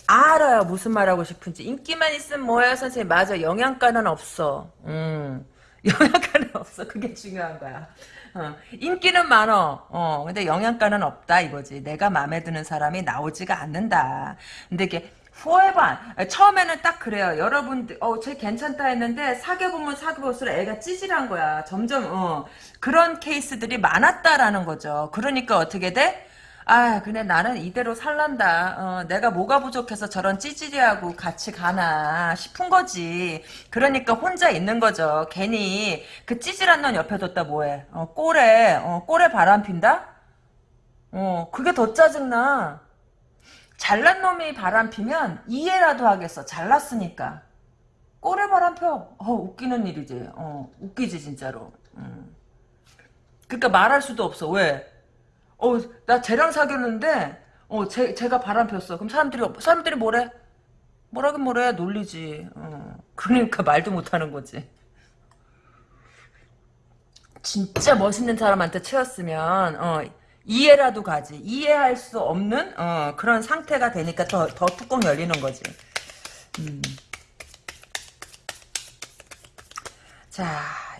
알아요. 무슨 말하고 싶은지. 인기만 있으면 뭐야 선생님? 맞아. 영양가는 없어. 음. <laughs> 영양가는 없어. 그게 중요한 거야. 어, 인기는 많어. 어. 근데 영양가는 없다 이거지. 내가 마음에 드는 사람이 나오지가 않는다. 근데 이게 후회반 처음에는 딱 그래요. 여러분들 어쟤 괜찮다 했는데 사귀어 보면 사귀어 볼수록 애가 찌질한 거야. 점점 어. 그런 케이스들이 많았다라는 거죠. 그러니까 어떻게 돼? 아, 근데 나는 이대로 살란다. 어, 내가 뭐가 부족해서 저런 찌질이하고 같이 가나 싶은 거지. 그러니까 혼자 있는 거죠. 괜히 그 찌질한 놈 옆에 뒀다 뭐해. 어, 꼴에, 어, 꼴에 바람 핀다? 어, 그게 더 짜증나. 잘난 놈이 바람 피면 이해라도 하겠어. 잘났으니까. 꼴에 바람 펴. 어, 웃기는 일이지. 어, 웃기지, 진짜로. 음. 그니까 말할 수도 없어. 왜? 어, 나 쟤랑 사귀었는데, 어, 쟤, 쟤가 바람 폈어. 그럼 사람들이, 사람들이 뭐래? 뭐라긴 뭐래? 놀리지. 어. 그러니까 말도 못하는 거지. 진짜 멋있는 사람한테 채웠으면, 어, 이해라도 가지. 이해할 수 없는, 어, 그런 상태가 되니까 더, 더 뚜껑 열리는 거지. 음. 자,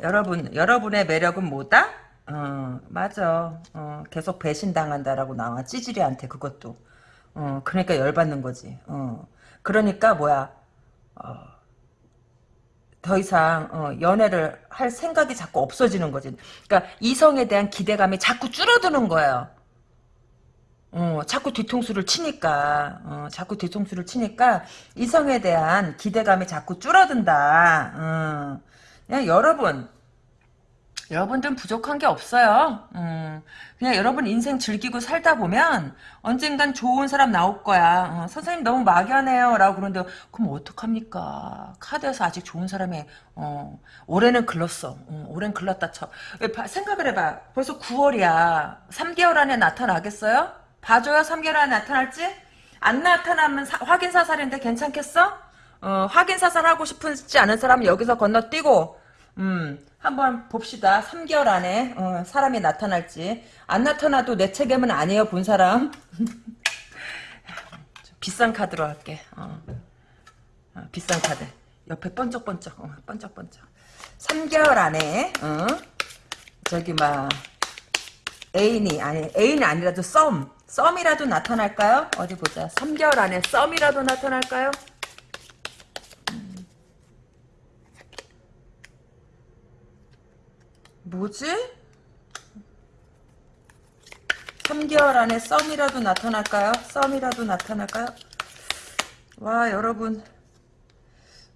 여러분, 여러분의 매력은 뭐다? 어, 맞아. 어, 계속 배신당한다라고 나와. 찌질이한테 그것도. 어, 그러니까 열받는 거지. 어. 그러니까 뭐야. 어, 더 이상 어, 연애를 할 생각이 자꾸 없어지는 거지. 그러니까 이성에 대한 기대감이 자꾸 줄어드는 거예요. 어, 어, 자꾸 뒤통수를 치니까, 어, 자꾸 뒤통수를 치니까, 이성에 대한 기대감이 자꾸 줄어든다. 어. 그냥 여러분, 여러분들은 부족한 게 없어요. 음, 그냥 여러분 인생 즐기고 살다 보면 언젠간 좋은 사람 나올 거야. 어, 선생님 너무 막연해요. 라고 그러는데 그럼 어떡합니까? 카드에서 아직 좋은 사람이 어, 올해는 글렀어. 어, 올해는 글렀다 쳐. 생각을 해봐. 벌써 9월이야. 3개월 안에 나타나겠어요? 봐줘요. 3개월 안에 나타날지? 안 나타나면 사- 확인 사살인데 괜찮겠어? 어, 확인 사살하고 싶지 않은 사람은 여기서 건너뛰고 음, 한번 봅시다. 3개월 안에 어, 사람이 나타날지. 안 나타나도 내 책임은 아니에요, 본 사람. <laughs> 좀 비싼 카드로 할게. 어. 어, 비싼 카드. 옆에 번쩍번쩍. 어, 번쩍번쩍. 3개월 안에 어? 저기 막 애인이 아니 애인이 아니라도 썸 썸이라도 나타날까요? 어디 보자. 3개월 안에 썸이라도 나타날까요? 뭐지? 3개월 안에 썸이라도 나타날까요? 썸이라도 나타날까요? 와 여러분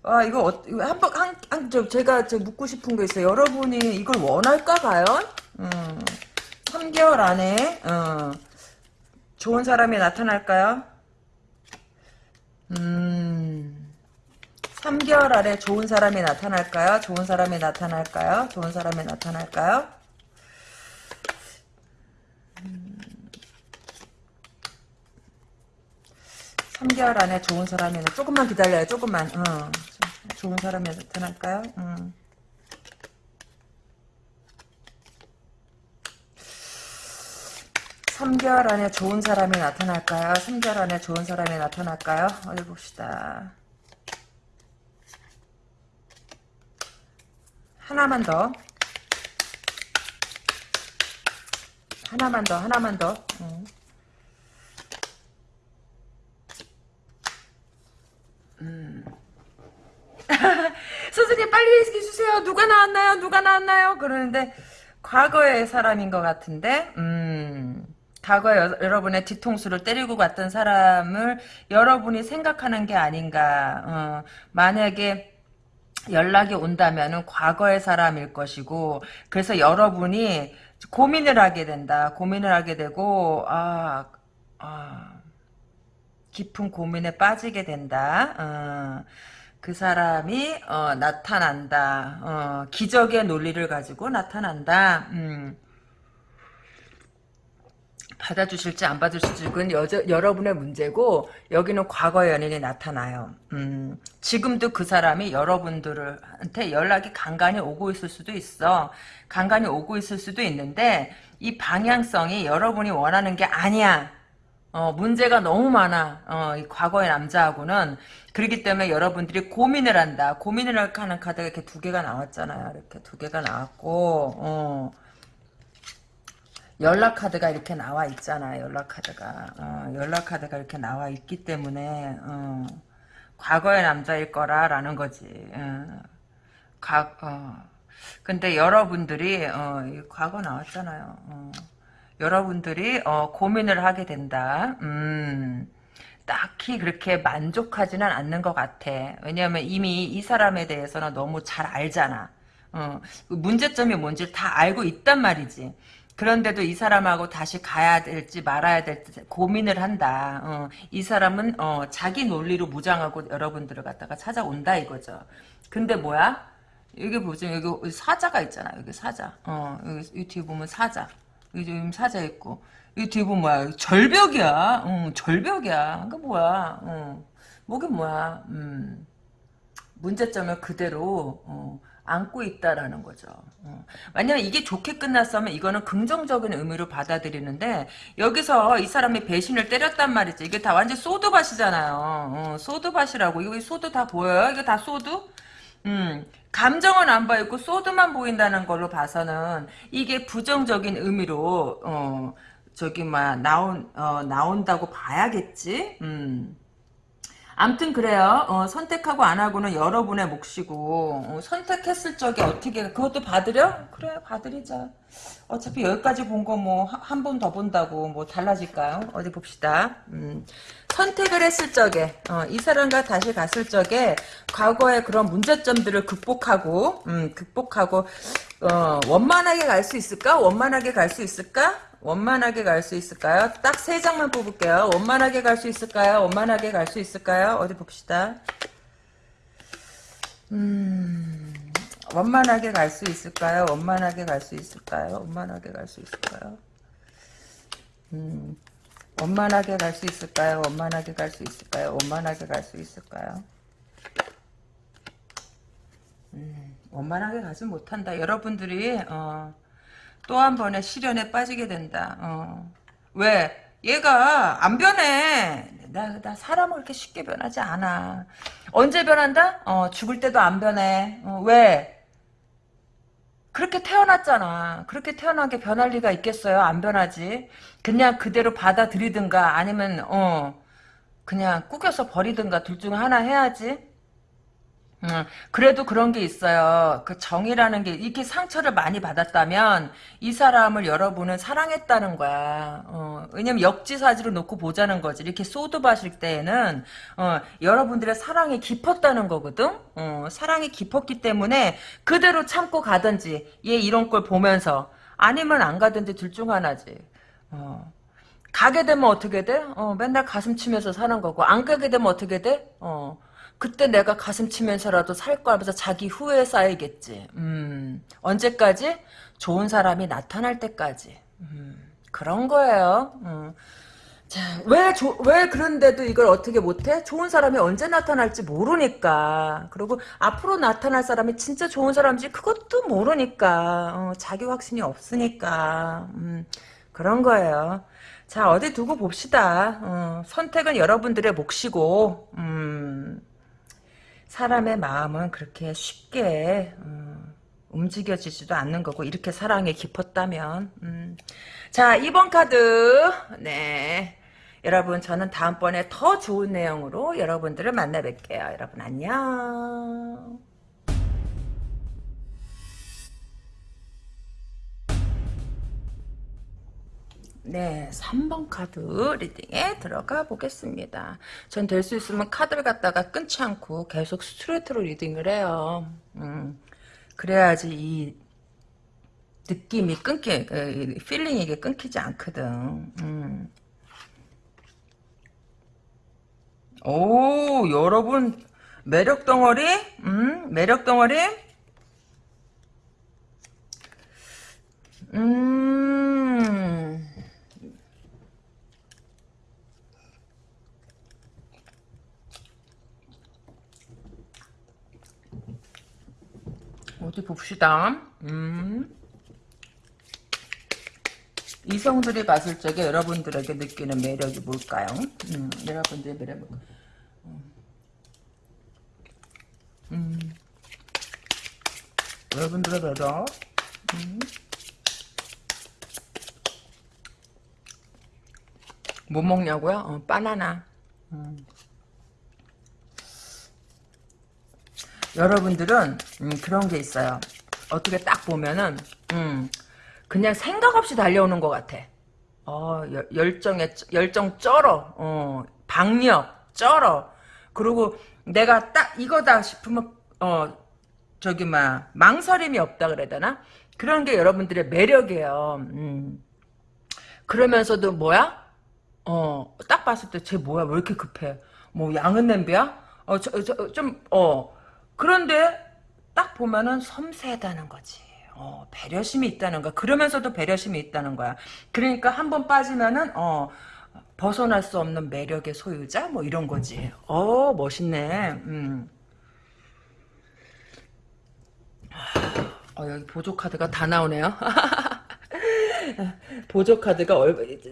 와 이거, 어, 한번 한, 한, 저, 제가 저 묻고 싶은 게 있어요 여러분이 이걸 원할까 과연? 음, 3개월 안에 어, 좋은 사람이 나타날까요? 음 3개월 안에 좋은 사람이 나타날까요? 좋은 사람이 나타날까요? 좋은 사람이 나타날까요? 음, 3개월 안에 좋은 사람이 나- 조금만 기다려요. 조금만. 어. 좋은 사람이 나타날까요? 음. 삼개월 안에 좋은 사람이 나타날까요? 3개월 안에 좋은 사람이 나타날까요? 어디 봅시다. 하나만 더. 하나만 더, 하나만 더. 음. 음. <laughs> 선생님 빨리 얘기해주세요. 누가 나왔나요? 누가 나왔나요? 그러는데 과거의 사람인 것 같은데 음, 과거에 여, 여러분의 뒤통수를 때리고 갔던 사람을 여러분이 생각하는 게 아닌가 어, 만약에 연락이 온다면은 과거의 사람일 것이고 그래서 여러분이 고민을 하게 된다. 고민을 하게 되고 아, 아 깊은 고민에 빠지게 된다. 어, 그 사람이 어, 나타난다. 어, 기적의 논리를 가지고 나타난다. 음. 받아주실지 안 받아주실지 그건 여저, 여러분의 문제고 여기는 과거의 연인이 나타나요. 음, 지금도 그 사람이 여러분들한테 연락이 간간히 오고 있을 수도 있어. 간간히 오고 있을 수도 있는데 이 방향성이 여러분이 원하는 게 아니야. 어, 문제가 너무 많아. 어, 이 과거의 남자하고는. 그렇기 때문에 여러분들이 고민을 한다. 고민을 하는 카드가 이렇게 두 개가 나왔잖아요. 이렇게 두 개가 나왔고, 어, 연락 카드가 이렇게 나와 있잖아요. 연락 카드가. 어, 연락 카드가 이렇게 나와 있기 때문에, 어, 과거의 남자일 거라 라는 거지. 어, 과, 어. 근데 여러분들이, 어, 이 과거 나왔잖아요. 어. 여러분들이 어, 고민을 하게 된다. 음, 딱히 그렇게 만족하지는 않는 것 같아. 왜냐하면 이미 이 사람에 대해서는 너무 잘 알잖아. 어, 문제점이 뭔지 다 알고 있단 말이지. 그런데도 이 사람하고 다시 가야 될지 말아야 될지 고민을 한다. 어, 이 사람은 어, 자기 논리로 무장하고 여러분들을 갖다가 찾아온다 이거죠. 근데 뭐야? 여기 보죠. 여기 사자가 있잖아. 여기 사자. 어, 여기, 여기 뒤에 보면 사자. 여기 사자 있고. 이 뒤에 보면 뭐야? 절벽이야. 응, 절벽이야. 그 뭐야? 응. 뭐긴 뭐야? 음. 문제점을 그대로 어, 안고 있다라는 거죠. 어. 만약에 이게 좋게 끝났으면 이거는 긍정적인 의미로 받아들이는데 여기서 이 사람이 배신을 때렸단 말이지. 이게 다 완전 sword밭이잖아요. 어, sword밭이라고. 이거 sword 다 보여요? 이거 다 sword? 음, 감정은 안 보이고 소드만 보인다는 걸로 봐서는 이게 부정적인 의미로 어 저기 막 나온 어 나온다고 봐야겠지. 음. 암튼 그래요. 어, 선택하고 안 하고는 여러분의 몫이고 어, 선택했을 적에 어떻게 그것도 받으려? 그래 받으리자. 어차피 여기까지 본 거 뭐 한 번 더 본다고 뭐 달라질까요? 어디 봅시다. 음, 선택을 했을 적에 어, 이 사람과 다시 갔을 적에 과거의 그런 문제점들을 극복하고 음, 극복하고 어, 원만하게 갈 수 있을까? 원만하게 갈 수 있을까? 원만하게 갈 수 있을까요? 딱 세 장만 뽑을게요. 원만하게 갈 수 있을까요? 원만하게 갈 수 있을까요? 어디 봅시다. 음, 원만하게 갈 수 있을까요? 원만하게 갈 수 있을까요? 원만하게 갈 수 있을까요? 음, 원만하게 갈 수 있을까요? 원만하게 갈 수 있을까요? 원만하게 갈 수 있을까요? 음, 원만하게 가지 못한다. 여러분들이 어, 또 한 번의 시련에 빠지게 된다. 어. 왜? 얘가 안 변해. 나, 나 사람을 그렇게 쉽게 변하지 않아. 언제 변한다? 어, 죽을 때도 안 변해. 어, 왜? 그렇게 태어났잖아. 그렇게 태어난 게 변할 리가 있겠어요? 안 변하지. 그냥 그대로 받아들이든가 아니면 어 그냥 꾸겨서 버리든가 둘 중 하나 해야지. 음, 그래도 그런 게 있어요. 그 정이라는 게 이렇게 상처를 많이 받았다면 이 사람을 여러분은 사랑했다는 거야. 어, 왜냐면 역지사지로 놓고 보자는 거지. 이렇게 소드바실 때에는 어, 여러분들의 사랑이 깊었다는 거거든. 어, 사랑이 깊었기 때문에 그대로 참고 가든지 얘 이런 걸 보면서 아니면 안 가든지 둘 중 하나지. 어. 가게 되면 어떻게 돼? 어, 맨날 가슴 치면서 사는 거고 안 가게 되면 어떻게 돼? 어. 그때 내가 가슴 치면서라도 살 거 하면서 자기 후회 쌓이겠지. 음, 언제까지? 좋은 사람이 나타날 때까지. 음, 그런 거예요. 음. 자, 왜, 조, 왜 그런데도 이걸 어떻게 못해? 좋은 사람이 언제 나타날지 모르니까. 그리고 앞으로 나타날 사람이 진짜 좋은 사람인지 그것도 모르니까. 어, 자기 확신이 없으니까. 음, 그런 거예요. 자, 어디 두고 봅시다. 어, 선택은 여러분들의 몫이고, 음, 사람의 마음은 그렇게 쉽게 음, 움직여지지도 않는 거고 이렇게 사랑에 깊었다면 음. 자 2번 카드. 네. 여러분 저는 다음번에 더 좋은 내용으로 여러분들을 만나 뵐게요. 여러분 안녕 네, 3번 카드 reading에 들어가 보겠습니다. 전 될 수 있으면 카드를 갖다가 끊지 않고 계속 스트레이트로 reading을 해요. 음, 그래야지 이 느낌이 끊기, 그, feeling이 이게 끊기지 않거든. 음. 오, 여러분, 매력 덩어리? 음, 매력 덩어리? 음, 어디 봅시다. 음. 이성들이 봤을 적에 여러분들에게 느끼는 매력이 뭘까요? 음, 여러분들의 매력. 음. 음. 여러분들의 매력. 음. 뭐 먹냐고요? 어, 바나나. 음. 여러분들은 음, 그런 게 있어요. 어떻게 딱 보면은 음, 그냥 생각 없이 달려오는 것 같아. 어, 열정에 열정 쩔어. 어, 박력 쩔어. 그리고 내가 딱 이거다 싶으면 어 저기 막 망설임이 없다 그래야 되나? 그런 게 여러분들의 매력이에요. 음. 그러면서도 뭐야? 어, 딱 봤을 때 쟤 뭐야? 왜 이렇게 급해? 뭐 양은 냄비야? 어, 저, 저, 좀, 어, 그런데 딱 보면은 섬세하다는 거지. 어, 배려심이 있다는 거야. 그러면서도 배려심이 있다는 거야. 그러니까 한 번 빠지면은 어, 벗어날 수 없는 매력의 소유자 뭐 이런 거지. 어 멋있네. 음. 어, 여기 보조 카드가 다 나오네요. <laughs> 보조 카드가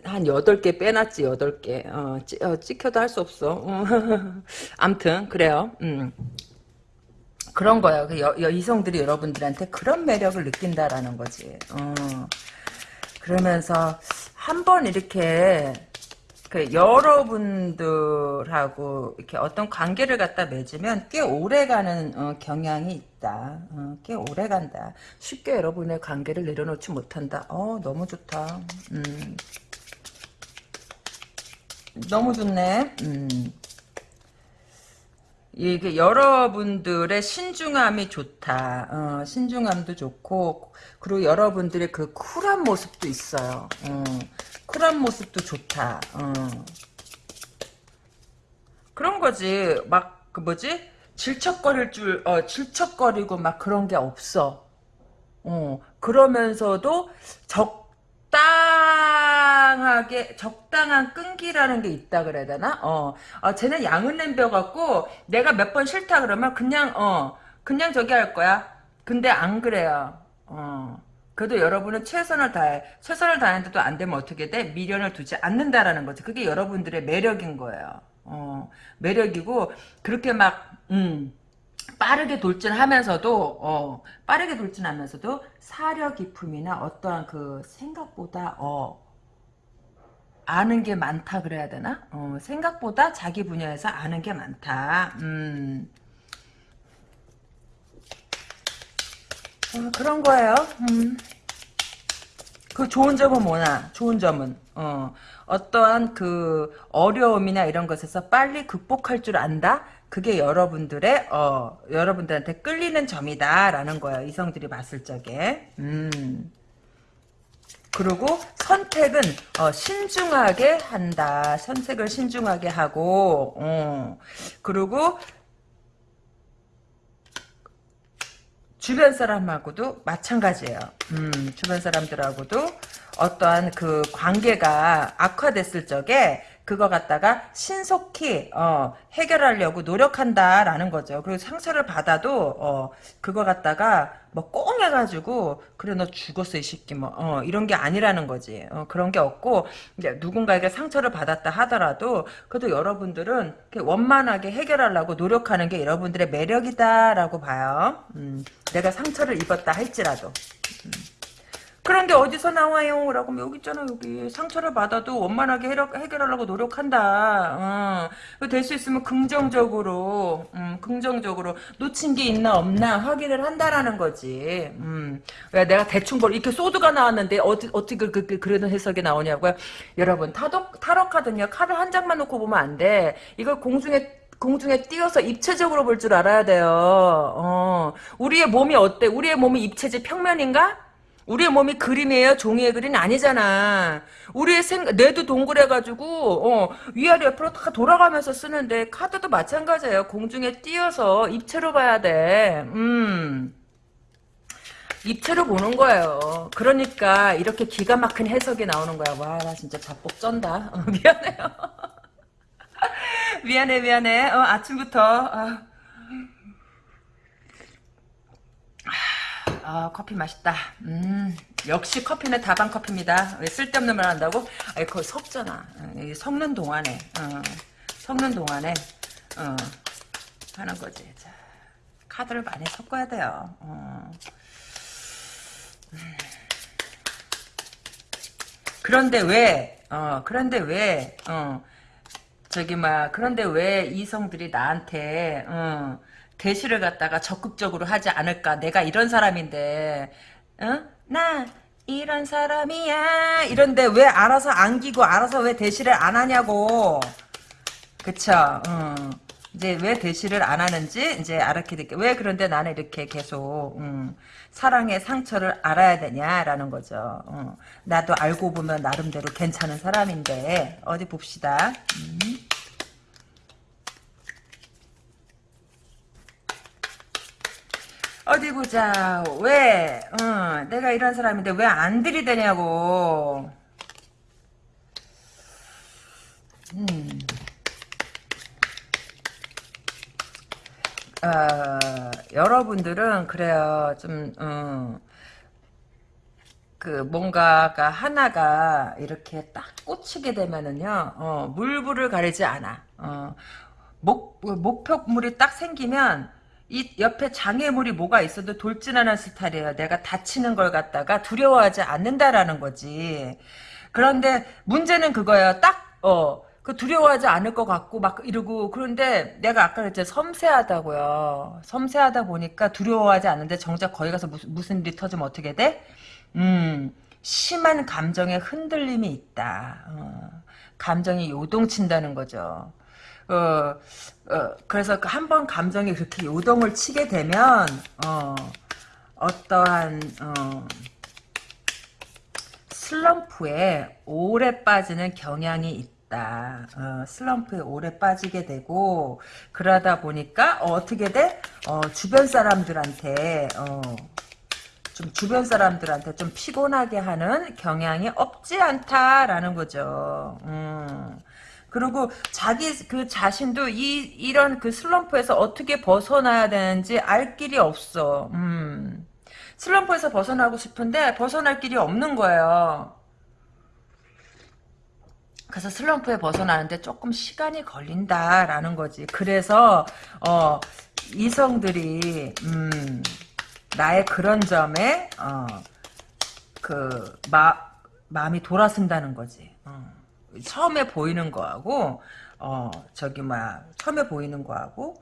한 8개 빼놨지 8개 어, 찌, 어, 찍혀도 할 수 없어 <laughs> 암튼 그래요 음. 그런 거야. 그 여, 여, 이성들이 여러분들한테 그런 매력을 느낀다라는 거지. 어. 그러면서 한 번 이렇게 그 여러분들하고 이렇게 어떤 관계를 갖다 맺으면 꽤 오래가는 어, 경향이 있다. 어, 꽤 오래간다. 쉽게 여러분의 관계를 내려놓지 못한다. 어 너무 좋다. 음. 너무 좋네. 음. 이게 여러분들의 신중함이 좋다. 어, 신중함도 좋고 그리고 여러분들의 그 쿨한 모습도 있어요. 어, 쿨한 모습도 좋다. 어. 그런 거지. 막 그 뭐지? 질척거릴 줄, 어, 질척거리고 막 그런 게 없어. 어, 그러면서도 적 당하게, 적당한 끈기라는 게 있다 그래야 되나? 어, 어 쟤는 양은 냄벼 갖고 내가 몇 번 싫다 그러면 그냥, 어, 그냥 저기 할 거야. 근데 안 그래요. 어. 그래도 여러분은 최선을 다해. 최선을 다했는데도 안 되면 어떻게 돼? 미련을 두지 않는다라는 거지. 그게 여러분들의 매력인 거예요. 어, 매력이고, 그렇게 막, 음, 빠르게 돌진하면서도 어 빠르게 돌진하면서도 사려 깊음이나 어떠한 그 생각보다 어 아는 게 많다 그래야 되나? 어 생각보다 자기 분야에서 아는 게 많다. 음. 어, 그런 거예요. 음. 그 좋은 점은 뭐냐? 좋은 점은 어 어떠한 그 어려움이나 이런 것에서 빨리 극복할 줄 안다. 그게 여러분들의 어 여러분들한테 끌리는 점이다라는 거예요. 이성들이 봤을 적에. 음. 그리고 선택은 어, 신중하게 한다. 선택을 신중하게 하고 어. 그리고 주변 사람하고도 마찬가지예요. 음, 주변 사람들하고도 어떠한 그 관계가 악화됐을 적에 그거 갖다가 신속히 어, 해결하려고 노력한다라는 거죠. 그리고 상처를 받아도 어, 그거 갖다가 뭐꽁 해가지고 그래 너 죽었어 이 새끼 뭐 어, 이런 게 아니라는 거지. 어, 그런 게 없고 이제 누군가에게 상처를 받았다 하더라도 그래도 여러분들은 원만하게 해결하려고 노력하는 게 여러분들의 매력이다라고 봐요. 음, 내가 상처를 입었다 할지라도. 음. 그런 게 어디서 나와요? 라고 하면 여기 있잖아 여기 상처를 받아도 원만하게 해결하려고 노력한다. 어. 될수 있으면 긍정적으로 음, 긍정적으로 놓친 게 있나 없나 확인을 한다라는 거지. 음. 왜 내가 대충 볼 이렇게 소드가 나왔는데 어디, 어떻게 그, 그, 그 런 해석이 나오냐고요? 여러분 타로 카드는요 카드 한 장만 놓고 보면 안 돼. 이걸 공중에 공중에 띄어서 입체적으로 볼 줄 알아야 돼요. 어. 우리의 몸이 어때? 우리의 몸이 입체지 평면인가? 우리의 몸이 그림이에요? 종이의 그림 아니잖아. 우리의 생, 뇌도 동그래가지고, 어, 위아래 옆으로 다 돌아가면서 쓰는데, 카드도 마찬가지예요. 공중에 띄어서 입체로 봐야 돼. 음. 입체로 보는 거예요. 그러니까 이렇게 기가 막힌 해석이 나오는 거야. 와, 나 진짜 자뻑 쩐다. 어, <laughs> 미안해요. <laughs> 미안해, 미안해. 어, 아침부터. 아. 아, 커피 맛있다. 음, 역시 커피는 다방 커피입니다. 왜 쓸데없는 말 한다고? 아니, 그거 섞잖아. 어, 섞는 동안에, 어, 섞는 동안에, 어, 하는 거지. 자, 카드를 많이 섞어야 돼요. 어. 음. 그런데 왜, 어, 그런데 왜, 어, 저기, 막, 그런데 왜 이성들이 나한테, 어, 대시를 갖다가 적극적으로 하지 않을까. 내가 이런 사람인데, 어? 나 이런 사람이야. 이런데 왜 알아서 안기고 알아서 왜 대시를 안 하냐고. 그쵸. 어. 이제 왜 대시를 안 하는지 이제 알았게 될게 왜 그런데 나는 이렇게 계속 음, 사랑의 상처를 알아야 되냐라는 거죠. 어. 나도 알고 보면 나름대로 괜찮은 사람인데 어디 봅시다. 음. 어디 보자. 왜? 어, 내가 이런 사람인데 왜 안 들이대냐고. 음. 어, 여러분들은 그래요. 좀 어, 그 뭔가가 하나가 이렇게 딱 꽂히게 되면은요. 어, 물불을 가리지 않아. 어, 목 목표물이 딱 생기면 이 옆에 장애물이 뭐가 있어도 돌진하는 스타일이에요. 내가 다치는 걸 갖다가 두려워하지 않는다라는 거지. 그런데 문제는 그거예요. 딱 어, 그 두려워하지 않을 것 같고 막 이러고 그런데 내가 아까 그랬죠 섬세하다고요. 섬세하다 보니까 두려워하지 않는데 정작 거기 가서 무슨, 무슨 일이 터지면 어떻게 돼? 음, 심한 감정의 흔들림이 있다. 어, 감정이 요동친다는 거죠. 어, 어, 그래서 한 번 감정이 그렇게 요동을 치게 되면 어, 어떠한 어, 슬럼프에 오래 빠지는 경향이 있다. 어, 슬럼프에 오래 빠지게 되고 그러다 보니까 어, 떻게 돼? 어, 주변 사람들한테 어, 좀 주변 사람들한테 좀 피곤하게 하는 경향이 없지 않다라는 거죠. 음. 그리고 자기 그 자신도 이 이런 그 슬럼프에서 어떻게 벗어나야 되는지 알 길이 없어. 음. 슬럼프에서 벗어나고 싶은데 벗어날 길이 없는 거예요. 그래서 슬럼프에 벗어나는데 조금 시간이 걸린다라는 거지. 그래서 어, 이성들이 음, 나의 그런 점에 어, 그 마, 마음이 돌아선다는 거지. 어. 처음에 보이는 거하고 어, 저기 뭐야 처음에 보이는 거하고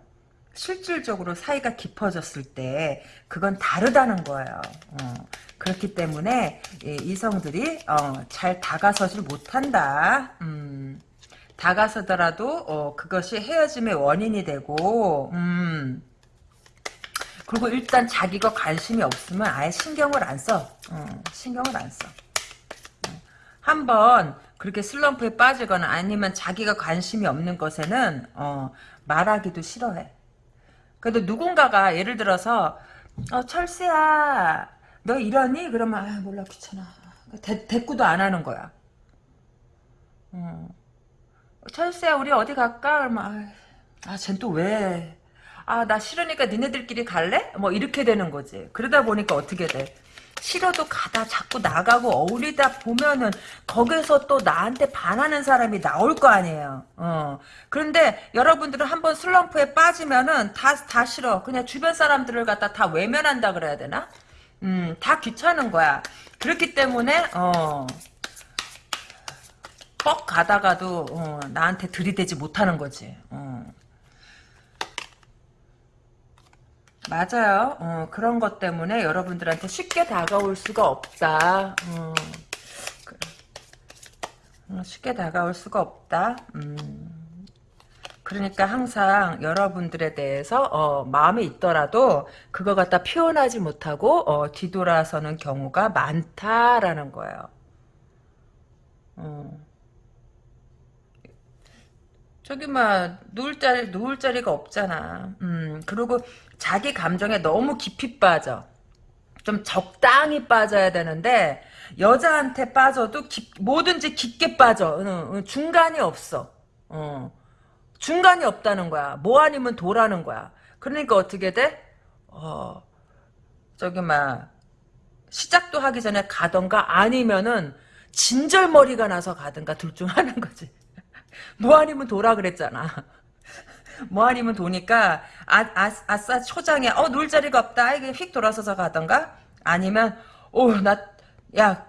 실질적으로 사이가 깊어졌을 때 그건 다르다는 거예요. 어, 그렇기 때문에 이성들이 어, 잘 다가서질 못한다. 음, 다가서더라도 어, 그것이 헤어짐의 원인이 되고 음, 그리고 일단 자기가 관심이 없으면 아예 신경을 안 써. 어, 신경을 안 써. 어, 한번 그렇게 슬럼프에 빠지거나 아니면 자기가 관심이 없는 것에는 어, 말하기도 싫어해. 그래도 누군가가 예를 들어서 어, 철수야 너 이러니? 그러면 아 몰라 귀찮아. 대, 대꾸도 안 하는 거야. 어. 철수야 우리 어디 갈까? 그러면 아, 쟨 또 왜? 아 나 싫으니까 니네들끼리 갈래? 뭐 이렇게 되는 거지. 그러다 보니까 어떻게 돼? 싫어도 가다 자꾸 나가고 어울리다 보면은 거기서 또 나한테 반하는 사람이 나올 거 아니에요. 어. 그런데 여러분들은 한번 슬럼프에 빠지면은 다, 다 싫어. 그냥 주변 사람들을 갖다 다 외면한다 그래야 되나? 음, 다 귀찮은 거야. 그렇기 때문에, 어, 뻑 가다가도, 어, 나한테 들이대지 못하는 거지. 어. 맞아요. 어, 그런 것 때문에 여러분들한테 쉽게 다가올 수가 없다. 어, 어, 쉽게 다가올 수가 없다. 음. 그러니까 항상 여러분들에 대해서 어, 마음이 있더라도 그거 갖다 표현하지 못하고 어, 뒤돌아서는 경우가 많다라는 거예요. 어. 저기 막 누울 자리 누울 자리가 없잖아. 음 그리고 자기 감정에 너무 깊이 빠져. 좀 적당히 빠져야 되는데 여자한테 빠져도 깊, 뭐든지 깊게 빠져. 응, 중간이 없어. 어. 중간이 없다는 거야. 뭐 아니면 도라는 거야. 그러니까 어떻게 돼? 어, 저기 막 시작도 하기 전에 가던가 아니면은 진절머리가 나서 가든가 둘 중 하는 거지. 뭐 아니면 도라 그랬잖아. <laughs> 뭐 아니면 도니까 아, 아, 아싸 초장에 어 놀 자리가 없다. 이게 휙 돌아서서 가던가? 아니면 오나야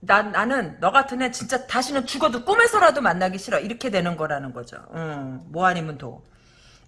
나, 나는 너 같은 애 진짜 다시는 죽어도 꿈에서라도 만나기 싫어. 이렇게 되는 거라는 거죠. 음, 뭐 아니면 도.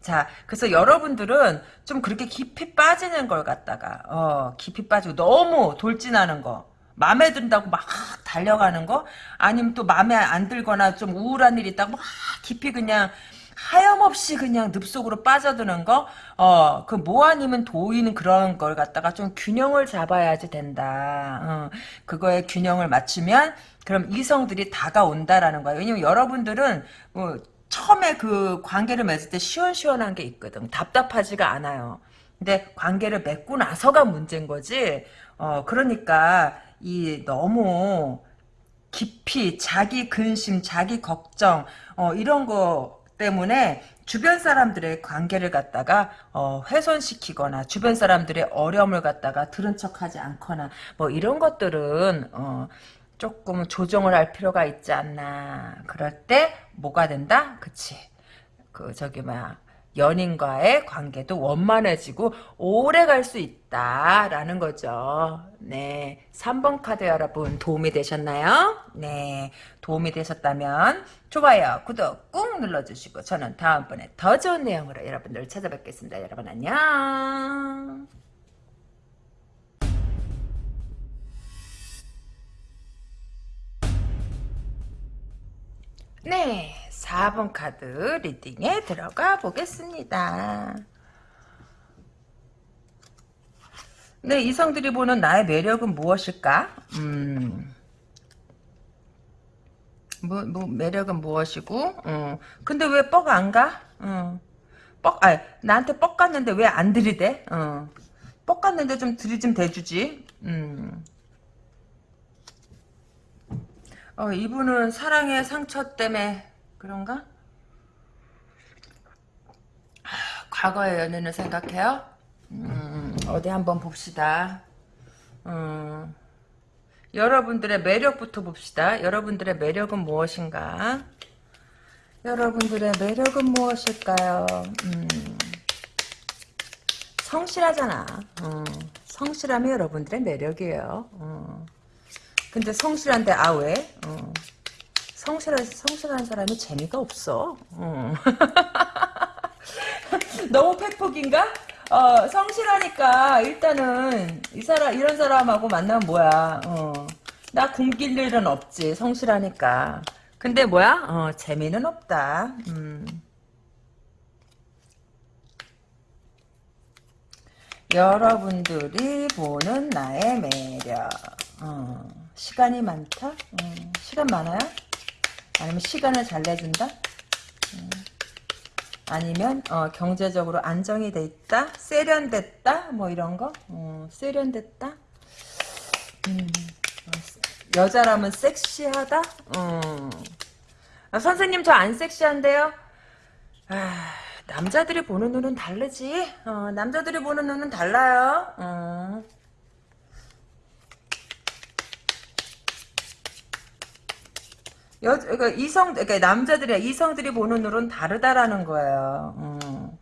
자, 그래서 여러분들은 좀 그렇게 깊이 빠지는 걸 갖다가, 어, 깊이 빠지고 너무 돌진하는 거, 마음에 든다고 막 달려가는 거 아니면 또 마음에 안 들거나 좀 우울한 일 있다고 막 깊이 그냥 하염없이 그냥 늪속으로 빠져드는 거, 어, 그뭐 아니면 도이는 그런 걸 갖다가 좀 균형을 잡아야지 된다. 어, 그거에 균형을 맞추면, 그럼 이성들이 다가온다라는 거예요. 왜냐면 여러분들은, 뭐, 처음에 그 관계를 맺을 때 시원시원한 게 있거든. 답답하지가 않아요. 근데 관계를 맺고 나서가 문제인 거지. 어, 그러니까, 이 너무 깊이 자기 근심, 자기 걱정 어, 이런 거 때문에 주변 사람들의 관계를 갖다가 어, 훼손시키거나 주변 사람들의 어려움을 갖다가 들은 척하지 않거나 뭐 이런 것들은 어, 조금 조정을 할 필요가 있지 않나. 그럴 때 뭐가 된다? 그치. 그 저기 뭐야 연인과의 관계도 원만해지고 오래 갈 수 있다라는 거죠. 네. 3번 카드 여러분 도움이 되셨나요? 네. 도움이 되셨다면 좋아요, 구독 꾹 눌러주시고 저는 다음번에 더 좋은 내용으로 여러분들 찾아뵙겠습니다. 여러분 안녕. 네, 4번 카드 리딩에 들어가 보겠습니다. 네, 이성들이 보는 나의 매력은 무엇일까? 음, 뭐, 뭐, 매력은 무엇이고, 어, 근데 왜 뻑 안 가? 어, 뻑, 아, 나한테 뻑 갔는데 왜 안 들이대? 어, 뻑 갔는데 좀 들이 좀 대주지. 음. 어, 이분은 사랑의 상처 때문에 그런가? 하, 과거의 연애를 생각해요? 음, 어디 한번 봅시다. 음, 여러분들의 매력부터 봅시다. 여러분들의 매력은 무엇인가? 여러분들의 매력은 무엇일까요? 음, 성실하잖아. 음, 성실함이 여러분들의 매력이에요. 음. 근데 성실한데 아 왜? 어. 성실한 성실한 사람이 재미가 없어. 어. <laughs> 너무 팩폭인가? 어, 성실하니까 일단은 이 사람 이런 사람하고 만나면 뭐야? 어. 나 굶길 일은 없지. 성실하니까. 근데 뭐야? 어, 재미는 없다. 음. 여러분들이 보는 나의 매력. 어. 시간이 많다? 음, 시간 많아요? 아니면 시간을 잘 내준다? 음, 아니면 어, 경제적으로 안정이 돼 있다? 세련됐다? 뭐 이런 거? 어, 세련됐다? 음, 여자라면 섹시하다? 음. 아, 선생님 저 안 섹시한데요? 아, 남자들이 보는 눈은 다르지? 어, 남자들이 보는 눈은 달라요. 여, 그러니까 이성, 그러니까 남자들이, 이성들이 보는 눈은 다르다라는 거예요. 음.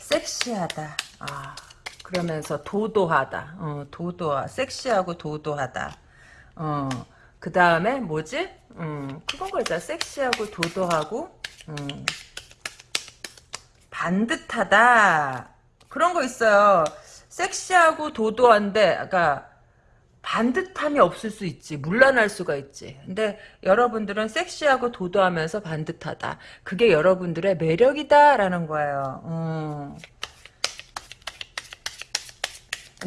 섹시하다. 아, 그러면서 도도하다. 어, 도도하, 섹시하고 도도하다. 어, 그 다음에 뭐지? 음, 그건 거있잖 섹시하고 도도하고, 음, 반듯하다. 그런 거 있어요. 섹시하고 도도한데, 아까, 반듯함이 없을 수 있지. 물러날 수가 있지. 근데 여러분들은 섹시하고 도도하면서 반듯하다. 그게 여러분들의 매력이다 라는 거예요. 음.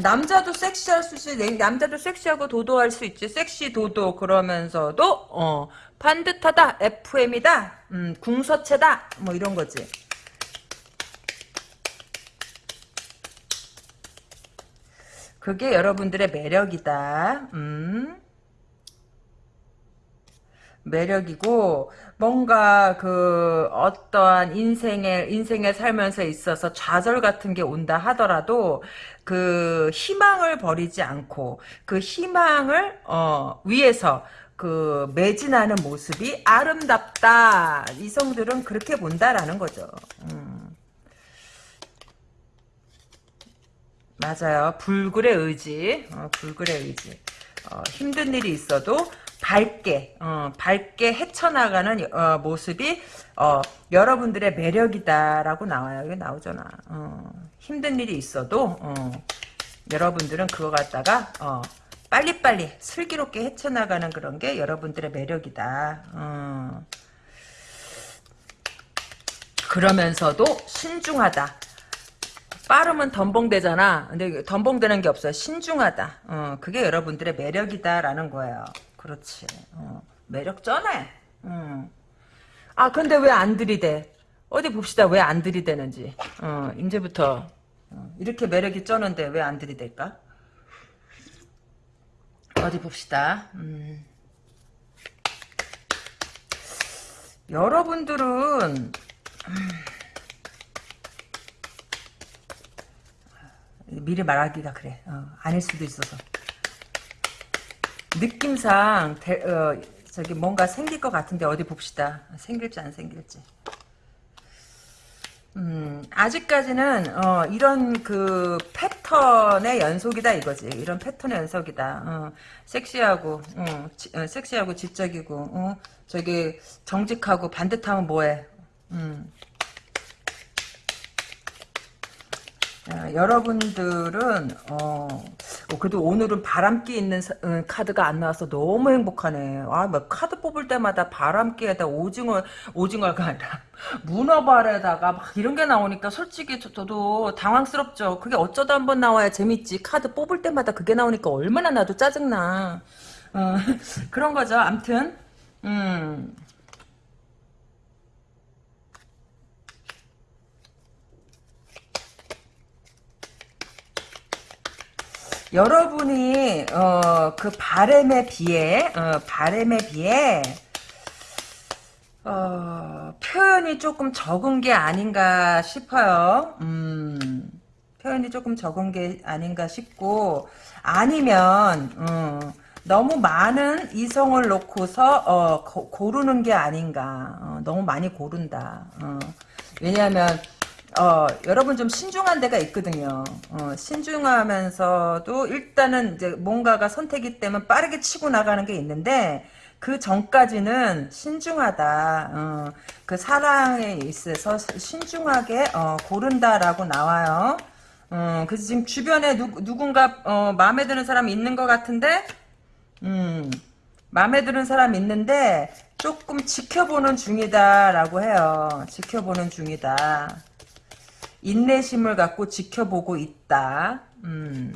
남자도 섹시할 수 있지. 남자도 섹시하고 도도할 수 있지. 섹시 도도 그러면서도 어, 반듯하다. FM이다. 음, 궁서체다. 뭐 이런 거지. 그게 여러분들의 매력이다. 음. 매력이고 뭔가 그 어떠한 인생에 인생에 살면서 있어서 좌절 같은 게 온다 하더라도 그 희망을 버리지 않고 그 희망을 어 위해서 그 매진하는 모습이 아름답다. 이성들은 그렇게 본다라는 거죠. 음. 맞아요. 불굴의 의지. 어, 불굴의 의지. 어, 힘든 일이 있어도 밝게 어, 밝게 헤쳐나가는 어, 모습이 어, 여러분들의 매력이다라고 나와요. 이게 나오잖아. 어, 힘든 일이 있어도 어, 여러분들은 그거 갖다가 빨리빨리 슬기롭게 헤쳐나가는 그런 게 여러분들의 매력이다. 그러면서도 신중하다. 빠르면 덤벙대잖아. 근데 덤벙대는 게 없어요. 신중하다. 어, 그게 여러분들의 매력이다라는 거예요. 그렇지. 어, 매력 쩌네. 음. 아 근데 왜 안 들이대? 어디 봅시다. 왜 안 들이대는지. 어, 이제부터 어, 이렇게 매력이 쩌는데 왜 안 들이댈까? 어디 봅시다. 음. 여러분들은 음. 미리 말하기가 그래. 어, 아닐 수도 있어서. 느낌상 대, 어, 저기 뭔가 생길 것 같은데 어디 봅시다. 생길지 안 생길지. 음, 아직까지는 어, 이런 그 패턴의 연속이다 이거지. 이런 패턴의 연속이다. 어, 섹시하고, 어, 지, 어, 섹시하고 지적이고, 어, 저기 정직하고 반듯하면 뭐해? 음. 어, 여러분들은 어, 어, 그래도 오늘은 바람기 있는 사- 음, 카드가 안 나와서 너무 행복하네. 아, 뭐 카드 뽑을 때마다 바람기에다 오징어 오징어가 아니라 <laughs> 문어발에다가 막 이런 게 나오니까 솔직히 저, 도 당황스럽죠. 그게 어쩌다 한번 나와야 재밌지. 카드 뽑을 때마다 그게 나오니까 얼마나 나도 짜증나. 어, <laughs> 그런 거죠. 암튼 음. 여러분이 어, 그 바램에 비해 어, 바램에 비해 어, 표현이 조금 적은 게 아닌가 싶어요. 음, 표현이 조금 적은 게 아닌가 싶고 아니면 음, 너무 많은 이성을 놓고서 어, 고, 고르는 게 아닌가. 어, 너무 많이 고른다. 어, 왜냐하면 어, 여러분 좀 신중한 데가 있거든요. 어, 신중하면서도 일단은 이제 뭔가가 선택이 때문에 빠르게 치고 나가는 게 있는데 그 전까지는 신중하다. 어, 그 사랑에 있어서 신중하게 어, 고른다라고 나와요. 어, 그래서 지금 주변에 누, 누군가 어, 마음에 드는 사람이 있는 것 같은데 음, 마음에 드는 사람 있는데 조금 지켜보는 중이다라고 해요. 지켜보는 중이다. 인내심을 갖고 지켜보고 있다. 음.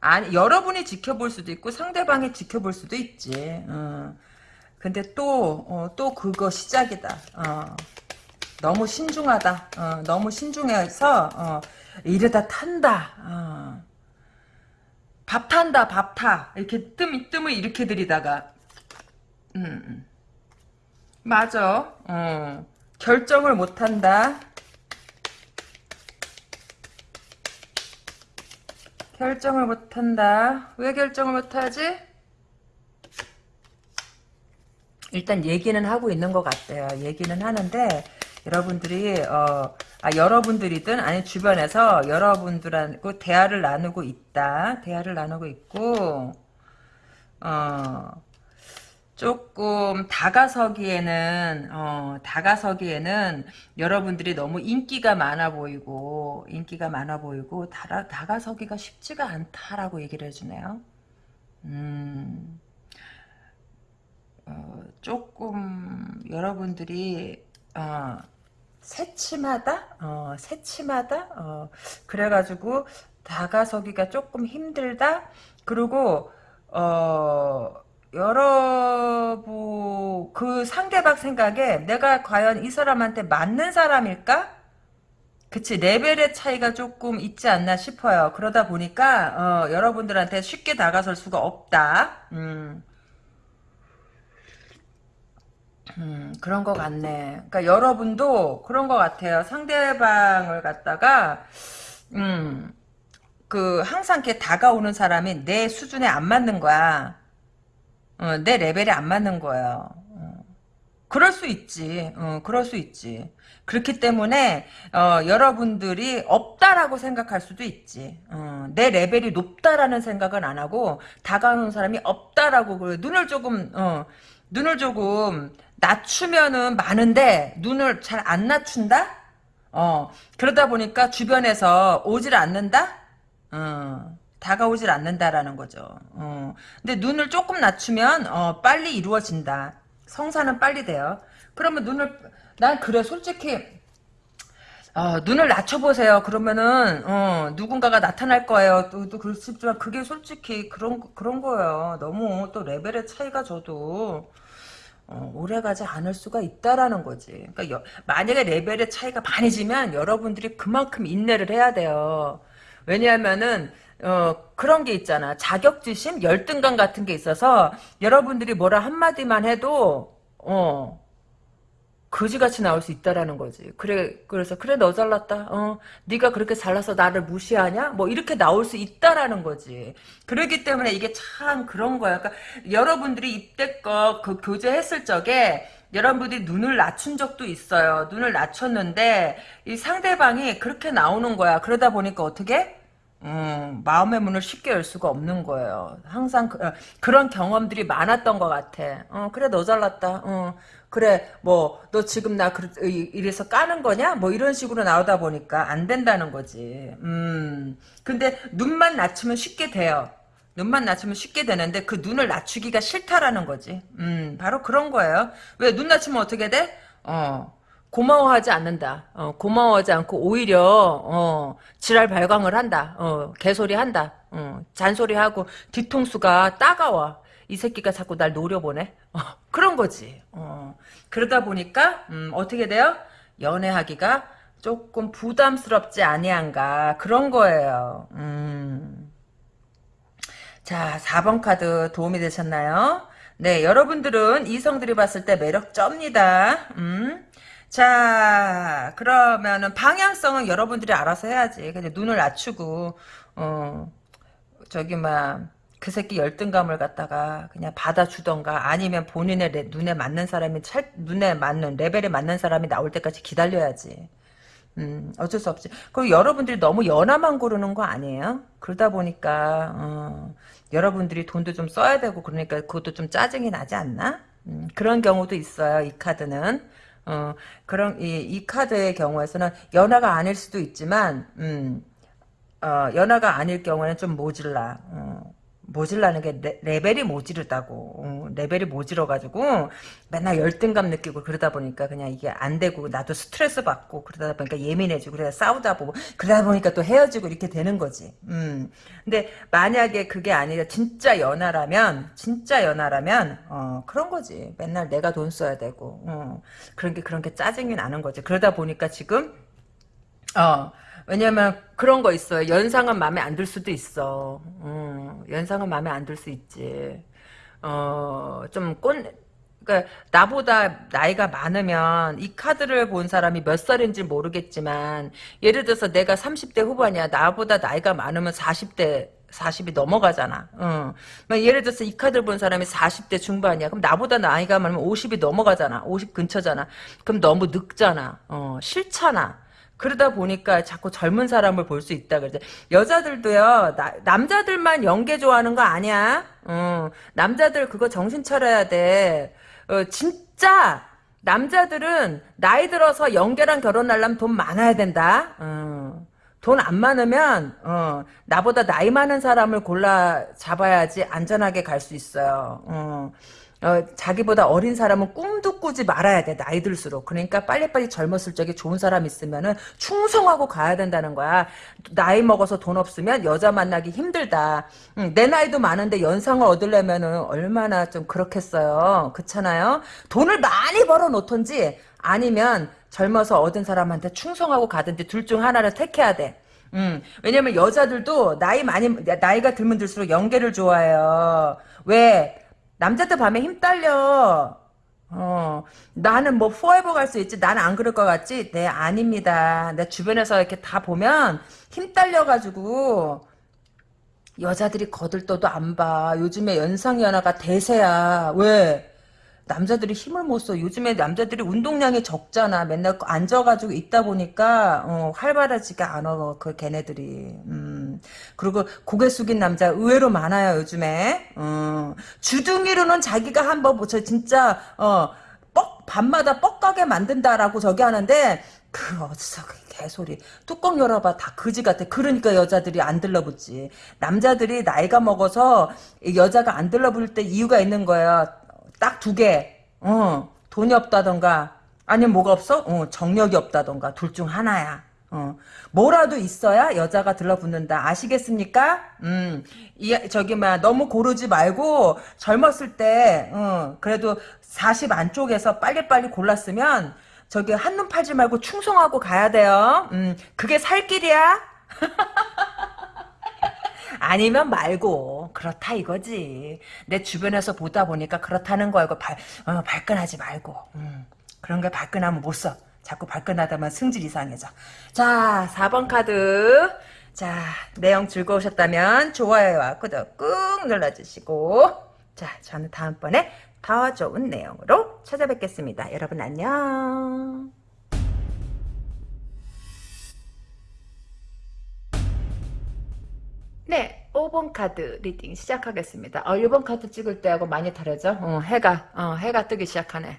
아니 여러분이 지켜볼 수도 있고 상대방이 지켜볼 수도 있지. 어. 근데 또 어, 또 그거 시작이다. 어. 너무 신중하다. 어, 너무 신중해서 어, 이러다 탄다. 어. 밥 탄다, 밥 타. 이렇게 뜸, 뜸을 이렇게 들이다가, 음, 음. 맞아. 어. 결정을 못 한다. 결정을 못 한다. 왜 결정을 못 하지? 일단 얘기는 하고 있는 것 같아요. 얘기는 하는데, 여러분들이, 어, 아, 여러분들이든, 아니, 주변에서 여러분들하고 대화를 나누고 있다. 대화를 나누고 있고, 어, 조금 다가서기에는 어, 다가서기에는 여러분들이 너무 인기가 많아 보이고 인기가 많아 보이고 다가, 다가서기가 쉽지가 않다라고 얘기를 해주네요. 음, 어, 조금 여러분들이 어, 새침하다, 어, 새침하다, 어, 그래가지고 다가서기가 조금 힘들다. 그리고 어. 여러분 그 상대방 생각에 내가 과연 이 사람한테 맞는 사람일까? 그치 레벨의 차이가 조금 있지 않나 싶어요. 그러다 보니까 어, 여러분들한테 쉽게 다가설 수가 없다. 음. 음, 그런 것 같네. 그러니까 여러분도 그런 것 같아요. 상대방을 갖다가 음, 그 항상 이렇게 다가오는 사람이 내 수준에 안 맞는 거야. 어, 내 레벨에 안 맞는 거예요. 어. 그럴 수 있지. 어, 그럴 수 있지. 그렇기 때문에 어, 여러분들이 없다라고 생각할 수도 있지. 어, 내 레벨이 높다라는 생각은 안 하고 다가오는 사람이 없다라고 그래. 눈을 조금 어, 눈을 조금 낮추면은 많은데 눈을 잘 안 낮춘다. 어, 그러다 보니까 주변에서 오질 않는다. 어. 다가오질 않는다라는 거죠. 어. 근데 눈을 조금 낮추면 어, 빨리 이루어진다. 성사는 빨리 돼요. 그러면 눈을 난 그래 솔직히 어, 눈을 낮춰보세요. 그러면은 어, 누군가가 나타날 거예요. 또, 또 그렇지만 그게 솔직히 그런 그런 거예요. 너무 또 레벨의 차이가 저도 어, 오래가지 않을 수가 있다라는 거지. 그러니까 여, 만약에 레벨의 차이가 많이 지면 여러분들이 그만큼 인내를 해야 돼요. 왜냐하면은 어, 그런 게 있잖아. 자격지심, 열등감 같은 게 있어서 여러분들이 뭐라 한마디만 해도 어, 거지같이 나올 수 있다라는 거지. 그래, 그래서, 그래, 너 잘났다. 어, 네가 그렇게 잘나서 나를 무시하냐? 뭐, 이렇게 나올 수 있다라는 거지. 그러기 때문에 이게 참 그런 거야. 그러니까, 여러분들이 이때껏 그 교제했을 적에, 여러분들이 눈을 낮춘 적도 있어요. 눈을 낮췄는데, 이 상대방이 그렇게 나오는 거야. 그러다 보니까 어떻게? 음, 마음의 문을 쉽게 열 수가 없는 거예요. 항상 그, 런 경험들이 많았던 것 같아. 어, 그래, 너 잘났다. 어, 그래 뭐 너 지금 나 그, 이래서 까는 거냐 뭐 이런 식으로 나오다 보니까 안 된다는 거지 음 근데 눈만 낮추면 쉽게 돼요 눈만 낮추면 쉽게 되는데 그 눈을 낮추기가 싫다라는 거지 음 바로 그런 거예요 왜 눈 낮추면 어떻게 돼? 어 고마워하지 않는다. 어, 고마워하지 않고 오히려 어, 지랄 발광을 한다. 어, 개소리 한다. 어, 잔소리하고 뒤통수가 따가워. 이 새끼가 자꾸 날 노려보네. 어, 그런 거지. 어, 그러다 보니까 음, 어떻게 돼요? 연애하기가 조금 부담스럽지 아니한가 그런 거예요. 음. 자, 4번 카드 도움이 되셨나요? 네, 여러분들은 이성들이 봤을 때 매력 쩝니다. 음. 자, 그러면은 방향성은 여러분들이 알아서 해야지. 근데 눈을 낮추고 어, 저기 막 그 새끼 열등감을 갖다가 그냥 받아주던가 아니면 본인의 레, 눈에 맞는 사람이 찰, 눈에 맞는 레벨에 맞는 사람이 나올 때까지 기다려야지. 음, 어쩔 수 없지. 그리고 여러분들이 너무 연하만 고르는 거 아니에요? 그러다 보니까 어, 여러분들이 돈도 좀 써야 되고 그러니까 그것도 좀 짜증이 나지 않나? 음, 그런 경우도 있어요. 이 카드는. 어, 그런 이, 이 카드의 경우에서는 연하가 아닐 수도 있지만 음, 어, 연하가 아닐 경우에는 좀 모질라. 어, 모질라는 게 레, 벨이 모지르다고. 어, 레벨이 모질어가지고 맨날 열등감 느끼고 그러다 보니까 그냥 이게 안 되고 나도 스트레스 받고 그러다 보니까 예민해지고 그래서 싸우다 보고 그러다 보니까 또 헤어지고 이렇게 되는 거지. 음. 근데 만약에 그게 아니라 진짜 연하라면 진짜 연하라면 어 그런 거지. 맨날 내가 돈 써야 되고 어. 그런 게 그런 게 짜증이 나는 거지. 그러다 보니까 지금 어 왜냐면 그런 거 있어요. 연상은 마음에 안 들 수도 있어. 음, 연상은 마음에 안 들 수 있지. 어, 좀 꼰, 그러니까 나보다 나이가 많으면 이 카드를 본 사람이 몇 살인지 모르겠지만 예를 들어서 내가 30대 후반이야. 나보다 나이가 많으면 40대 40이 넘어가잖아. 어. 예를 들어서 이 카드를 본 사람이 40대 중반이야. 그럼 나보다 나이가 많으면 50이 넘어가잖아. 50 근처잖아. 그럼 너무 늙잖아. 어, 싫잖아. 그러다 보니까 자꾸 젊은 사람을 볼 수 있다 그러죠. 여자들도요. 나, 남자들만 연계 좋아하는 거 아니야. 어, 남자들 그거 정신 차려야 돼. 어, 진짜 남자들은 나이 들어서 연계랑 결혼하려면 돈 많아야 된다. 어. 돈안 많으면 어, 나보다 나이 많은 사람을 골라 잡아야지 안전하게 갈 수 있어요. 어. 어, 자기보다 어린 사람은 꿈도 꾸지 말아야 돼 나이 들수록. 그러니까 빨리빨리 젊었을 적에 좋은 사람 있으면은 충성하고 가야 된다는 거야. 나이 먹어서 돈 없으면 여자 만나기 힘들다. 응, 내 나이도 많은데 연상을 얻으려면은 얼마나 좀 그렇겠어요. 그렇잖아요? 돈을 많이 벌어 놓던지 아니면 젊어서 얻은 사람한테 충성하고 가든지 둘 중 하나를 택해야 돼. 음, 왜냐면 여자들도 나이 많이 나이가 들면 들수록 연계를 좋아해요. 왜 남자들 밤에 힘 딸려. 어, 나는 뭐 포에버 갈 수 있지. 나는 안 그럴 것 같지? 네, 아닙니다. 내 주변에서 이렇게 다 보면 힘 딸려가지고 여자들이 거들떠도 안 봐. 요즘에 연상연하가 대세야. 왜? 남자들이 힘을 못 써. 요즘에 남자들이 운동량이 적잖아. 맨날 앉아가지고 있다 보니까 어, 활발하지가 않아. 그 걔네들이. 음. 그리고 고개 숙인 남자 의외로 많아요. 요즘에. 어. 주둥이로는 자기가 한번 뭐 저 진짜 어, 뻑 밤마다 뻑가게 만든다라고 저기 하는데 그 어디서 그 개소리 뚜껑 열어봐 다 그지 같아 그러니까 여자들이 안 들러붙지 남자들이 나이가 먹어서 여자가 안 들러붙을 때 이유가 있는 거야 딱 두 개. 어, 돈이 없다던가 아니면 뭐가 없어? 어, 정력이 없다던가 둘 중 하나야. 어, 뭐라도 있어야 여자가 들러붙는다. 아시겠습니까? 음, 이, 저기, 막, 너무 고르지 말고, 젊었을 때, 어, 그래도 40 안쪽에서 빨리빨리 골랐으면, 저기, 한눈 팔지 말고 충성하고 가야 돼요. 음, 그게 살 길이야? <laughs> 아니면 말고 그렇다 이거지. 내 주변에서 보다 보니까 그렇다는 거야. 발, 어, 발끈하지 말고. 음. 그런 게 발끈하면 못 써. 자꾸 발끈하다만 승질 이상해져. 자, 4번 카드. 자, 내용 즐거우셨다면 좋아요와 구독 꾹 눌러주시고 자, 저는 다음번에 더 좋은 내용으로 찾아뵙겠습니다. 여러분 안녕. 네, 5번 카드 reading 시작하겠습니다. 어, 1번 카드 찍을 때하고 많이 다르죠? 어, 해가, 어, 해가 뜨기 시작하네.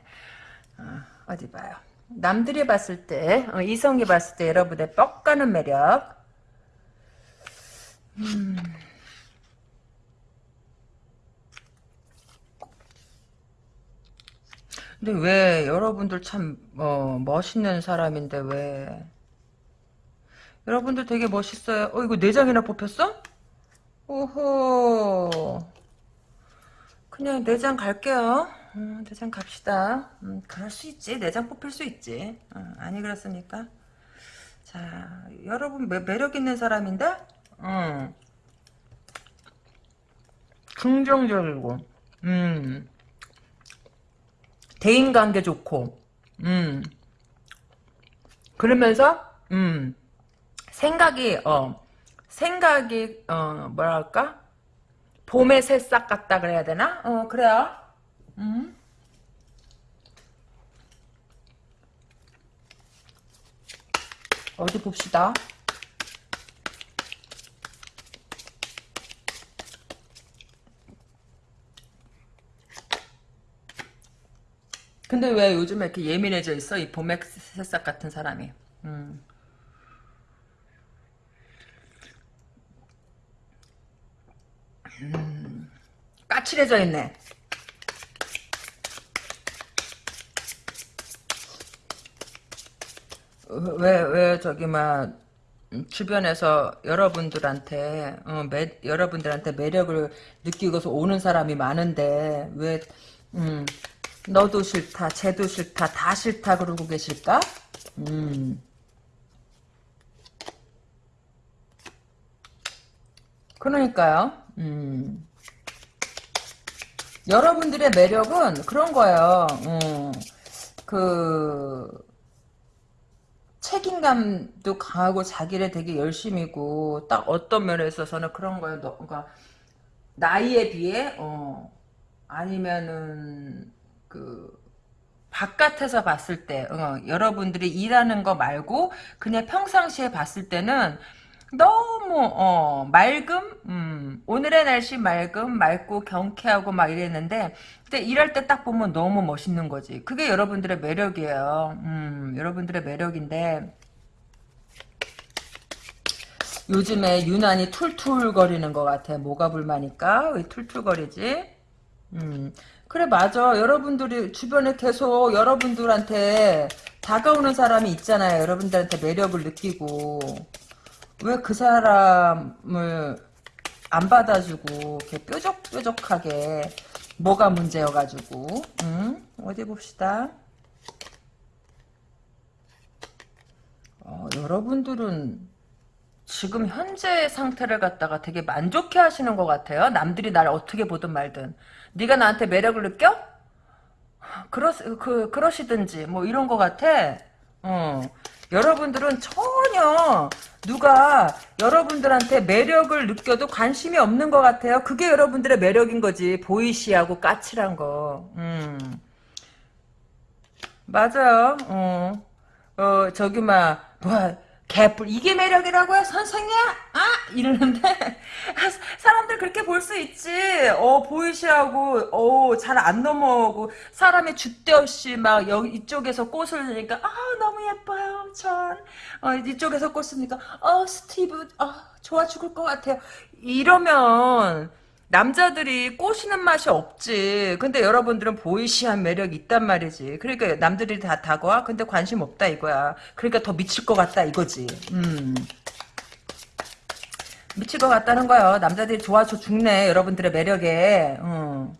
어, 뒤 봐요. 남들이 봤을 때, 어, 이성이 봤을 때 여러분의 뻑 가는 매력. 음. 근데 왜 여러분들 참 어, 멋있는 사람인데 왜 여러분들 되게 멋있어요. 어 이거 내장이나 뽑혔어? 오호 그냥 내장 갈게요. 음, 내장 갑시다. 음, 그럴 수 있지. 내장 뽑힐 수 있지. 어, 아니 그렇습니까? 자 여러분 매, 매력 있는 사람인데 음. 긍정적이고 음. 대인관계 좋고, 음. 그러면서, 음. 생각이, 어, 생각이, 어, 뭐랄까? 봄의 새싹 같다 그래야 되나? 어, 그래요. 음. 어디 봅시다. 근데 왜 요즘에 이렇게 예민해져 있어? 이 봄의 새싹 같은 사람이. 음. 음. 까칠해져 있네. 왜, 왜, 저기, 막, 주변에서 여러분들한테, 어, 매, 여러분들한테 매력을 느끼고서 오는 사람이 많은데, 왜, 음, 너도 싫다, 쟤도 싫다, 다 싫다 그러고 계실까? 음. 그러니까요. 음. 여러분들의 매력은 그런 거예요. 음. 그 책임감도 강하고 자기를 되게 열심히고 딱 어떤 면에 있어서는 그런 거예요. 너, 그러니까 나이에 비해 어 아니면은 그 바깥에서 봤을 때 어, 여러분들이 일하는 거 말고 그냥 평상시에 봤을 때는 너무 어, 맑음? 음, 오늘의 날씨 맑음 맑고 경쾌하고 막 이랬는데 근데 일할 때 딱 보면 너무 멋있는 거지. 그게 여러분들의 매력이에요. 음, 여러분들의 매력인데 요즘에 유난히 툴툴거리는 것 같아. 뭐가 불만일까? 왜 툴툴거리지? 음, 그래 맞아. 여러분들이 주변에 계속 여러분들한테 다가오는 사람이 있잖아요. 여러분들한테 매력을 느끼고 왜 그 사람을 안 받아주고 이렇게 뾰족뾰족하게 뭐가 문제여가지고 음? 어디 봅시다 어, 여러분들은 지금 현재 상태를 갖다가 되게 만족해 하시는 것 같아요 남들이 날 어떻게 보든 말든 네가 나한테 매력을 느껴? 그러, 그, 그러시든지, 뭐, 이런 것 같아. 어. 여러분들은 전혀 누가 여러분들한테 매력을 느껴도 관심이 없는 것 같아요. 그게 여러분들의 매력인 거지. 보이시하고 까칠한 거. 음. 맞아요. 어. 어, 저기, 막, 뭐, 개뿔 이게 매력이라고요? 선생이야? 아 이러는데. 사람들 그렇게 볼 수 있지. 어 보이시하고. 어 잘 안 넘어오고. 사람이 줏대 없이 막 여기 이쪽에서 꽃을 내니까 아 너무 예뻐요 전. 어, 이쪽에서 꽃을 내니까 어 스티브 어 좋아 죽을 것 같아요. 이러면 남자들이 꼬시는 맛이 없지. 근데 여러분들은 보이시한 매력이 있단 말이지. 그러니까 남들이 다 다가와. 근데 관심 없다 이거야. 그러니까 더 미칠 것 같다 이거지. 음. 미칠 것 같다는 거야. 남자들이 좋아서 죽네. 여러분들의 매력에. 음.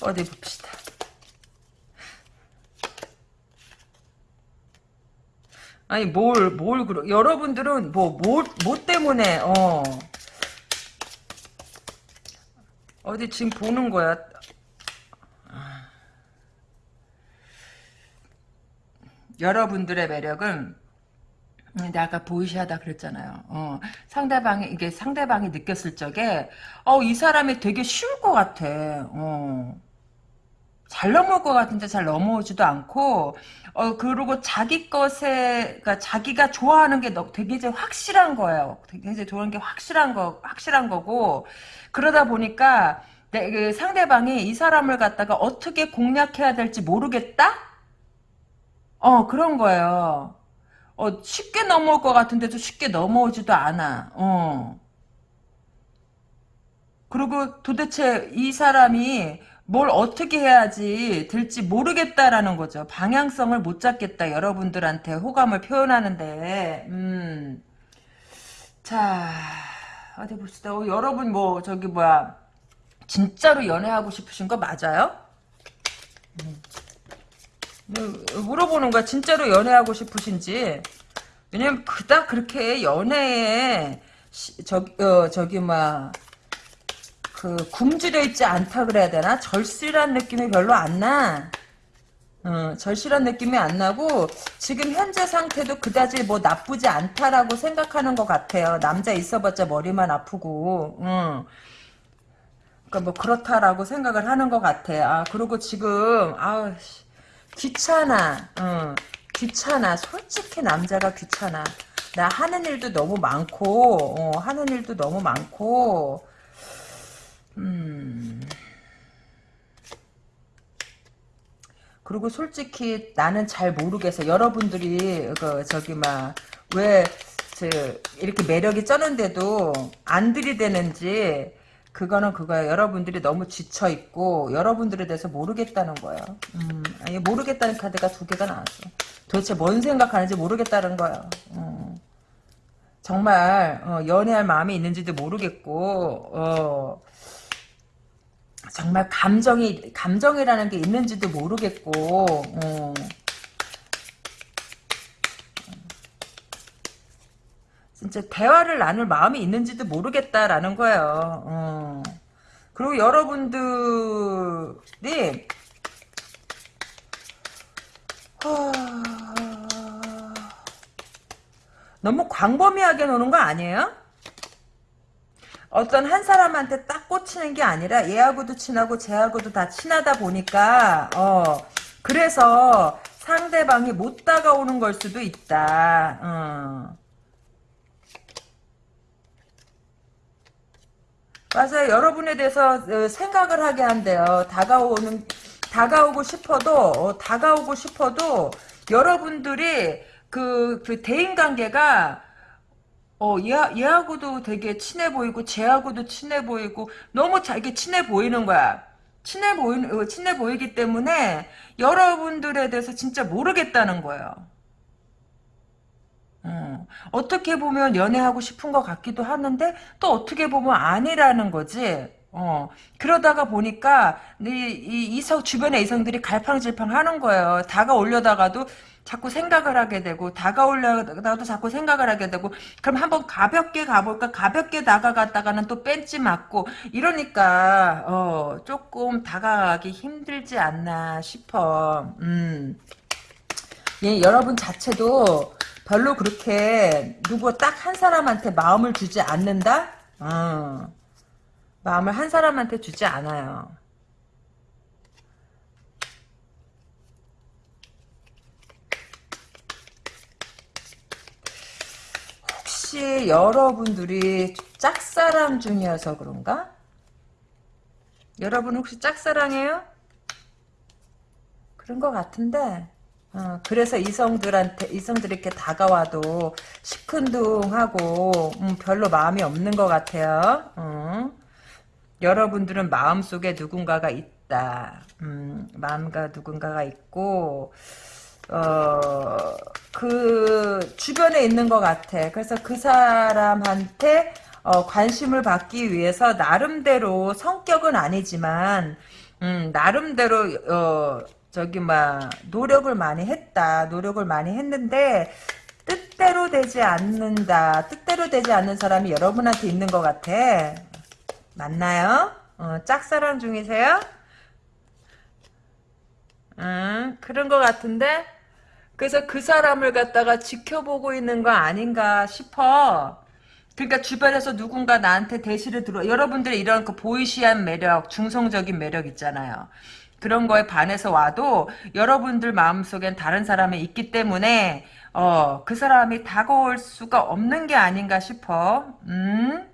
어디 봅시다. 아니 뭘 뭘 그러 여러분들은 뭐뭐 뭐 때문에 어 어디 지금 보는 거야. 여러분들의 매력은 내가 아까 보이시하다 그랬잖아요. 어, 상대방이 이게 상대방이 느꼈을 적에 어 이 사람이 되게 쉬울 것 같아. 어. 잘 넘어올 것 같은데 잘 넘어오지도 않고 어 그리고 자기 것에 그러니까 자기가 좋아하는 게 너- 되게 이제 확실한 거예요. 되게 이제 좋아하는 게 확실한 거 확실한 거고 그러다 보니까 내, 그 상대방이 이 사람을 갖다가 어떻게 공략해야 될지 모르겠다. 어 그런 거예요. 어 쉽게 넘어올 것 같은데도 쉽게 넘어오지도 않아. 어. 그리고 도대체 이 사람이 뭘 어떻게 해야지 될지 모르겠다라는 거죠. 방향성을 못 잡겠다. 여러분들한테 호감을 표현하는데, 음. 자, 어디 봅시다. 어, 여러분 뭐, 저기 뭐야. 진짜로 연애하고 싶으신 거 맞아요? 음, 물어보는 거야. 진짜로 연애하고 싶으신지. 왜냐면 그닥 그렇게 연애에, 시- 저기, 어, 저기, 막, 그 굶주려 있지 않다 그래야 되나? 절실한 느낌이 별로 안 나. 어, 절실한 느낌이 안 나고 지금 현재 상태도 그다지 뭐 나쁘지 않다라고 생각하는 것 같아요. 남자 있어봤자 머리만 아프고. 응. 그러니까 뭐 그렇다라고 생각을 하는 것 같아. 아 그리고 지금 아우 씨, 귀찮아. 응. 귀찮아. 솔직히 남자가 귀찮아. 나 하는 일도 너무 많고 어, 하는 일도 너무 많고 음. 그리고 솔직히 나는 잘 모르겠어. 여러분들이 그 저기 막왜 이렇게 매력이 쩌는데도 안 들이대는지 그거는 그거야. 여러분들이 너무 지쳐 있고 여러분들에 대해서 모르겠다는 거예요. 음, 아니 모르겠다는 카드가 두 개가 나왔어. 도대체 뭔 생각하는지 모르겠다는 거예요. 음. 정말 어, 연애할 마음이 있는지도 모르겠고 어, 정말 감정이 감정이라는 게 있는지도 모르겠고 어. 진짜 대화를 나눌 마음이 있는지도 모르겠다라는 거예요. 어. 그리고 여러분들이 하... 너무 광범위하게 노는 거 아니에요? 어떤 한 사람한테 딱 꽂히는 게 아니라 얘하고도 친하고 쟤하고도 다 친하다 보니까 어 그래서 상대방이 못 다가오는 걸 수도 있다. 어. 맞아요. 여러분에 대해서 어, 생각을 하게 한대요. 다가오는 다가오고 싶어도 어, 다가오고 싶어도 여러분들이 그, 그 대인 관계가 어, 얘, 얘하고도 되게 친해 보이고, 쟤하고도 친해 보이고, 너무 자기 친해 보이는 거야. 친해 보이는, 어, 친해 보이기 때문에, 여러분들에 대해서 진짜 모르겠다는 거예요. 어, 어떻게 보면 연애하고 싶은 것 같기도 하는데, 또 어떻게 보면 아니라는 거지. 어, 그러다가 보니까, 이, 이, 이성, 주변의 이성들이 갈팡질팡 하는 거예요. 다가오려다가도, 자꾸 생각을 하게 되고 다가오려다도 자꾸 생각을 하게 되고 그럼 한번 가볍게 가볼까 가볍게 다가갔다가는 또 뺀지 맞고 이러니까 어 조금 다가가기 힘들지 않나 싶어 음. 예, 여러분 자체도 별로 그렇게 누구 딱 한 사람한테 마음을 주지 않는다 어. 마음을 한 사람한테 주지 않아요 혹시 여러분들이 짝사랑 중이어서 그런가? 여러분 혹시 짝사랑해요? 그런 것 같은데 어, 그래서 이성들한테 이성들이 이렇게 다가와도 시큰둥하고 음, 별로 마음이 없는 것 같아요. 어. 여러분들은 마음속에 누군가가 있다. 음, 마음과 누군가가 있고 어, 그, 주변에 있는 것 같아. 그래서 그 사람한테, 어, 관심을 받기 위해서, 나름대로, 성격은 아니지만, 음, 나름대로, 어, 저기, 막, 노력을 많이 했다. 노력을 많이 했는데, 뜻대로 되지 않는다. 뜻대로 되지 않는 사람이 여러분한테 있는 것 같아. 맞나요? 어, 짝사랑 중이세요? 음, 그런 것 같은데? 그래서 그 사람을 갖다가 지켜보고 있는 거 아닌가 싶어. 그러니까 주변에서 누군가 나한테 대시를 들어 여러분들의 이런 그 보이시한 매력, 중성적인 매력 있잖아요. 그런 거에 반해서 와도 여러분들 마음속엔 다른 사람이 있기 때문에 어, 그 사람이 다가올 수가 없는 게 아닌가 싶어. 음?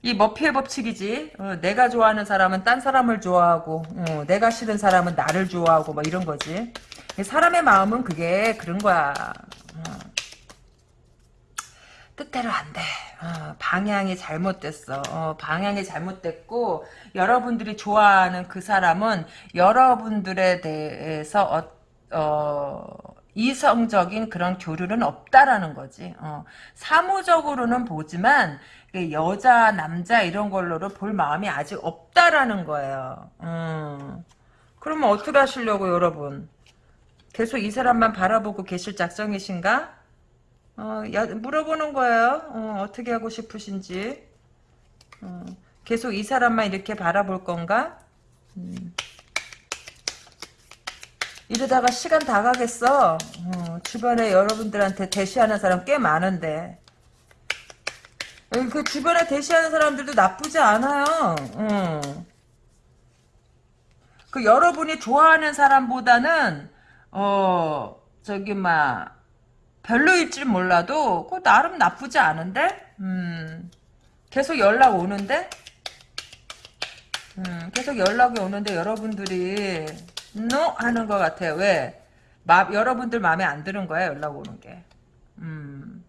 이 머피의 법칙이지. 어, 내가 좋아하는 사람은 딴 사람을 좋아하고, 어, 내가 싫은 사람은 나를 좋아하고, 뭐 이런 거지. 사람의 마음은 그게 그런 거야. 어. 뜻대로 안 돼. 어, 방향이 잘못됐어. 어, 방향이 잘못됐고 여러분들이 좋아하는 그 사람은 여러분들에 대해서 어, 어, 이성적인 그런 교류는 없다라는 거지. 어, 사무적으로는 보지만 여자, 남자 이런 걸로는 볼 마음이 아직 없다라는 거예요. 음. 그러면 어떻게 하시려고 여러분? 계속 이 사람만 바라보고 계실 작정이신가? 어, 야, 물어보는 거예요. 어, 떻게 하고 싶으신지. 어, 계속 이 사람만 이렇게 바라볼 건가? 음. 이러다가 시간 다 가겠어. 어, 주변에 여러분들한테 대시하는 사람 꽤 많은데. 어, 그 주변에 대시하는 사람들도 나쁘지 않아요. 어. 그 여러분이 좋아하는 사람보다는 어 저기 막 별로일지 몰라도 그 나름 나쁘지 않은데 음, 계속 연락 오는데 음, 계속 연락이 오는데 여러분들이 no 하는 것 같아요. 왜? 마, 여러분들 마음에 안 드는 거야 연락 오는 게. 음.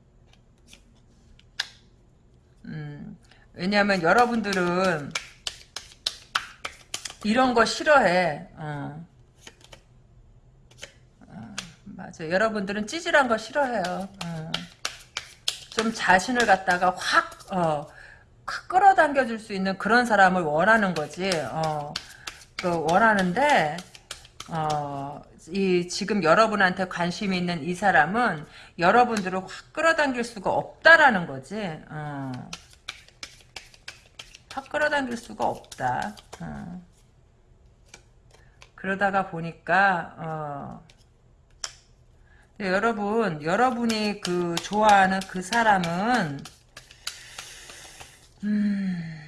음. 왜냐하면 여러분들은 이런 거 싫어해. 어. 맞아. 여러분들은 찌질한 거 싫어해요. 어. 좀 자신을 갖다가 확, 어, 확 끌어당겨 줄 수 있는 그런 사람을 원하는 거지. 어. 그 원하는데, 어, 이, 지금 여러분한테 관심이 있는 이 사람은 여러분들을 확 끌어당길 수가 없다라는 거지. 어. 확 끌어당길 수가 없다. 어. 그러다가 보니까, 어, 네, 여러분, 여러분이 그 좋아하는 그 사람은 음,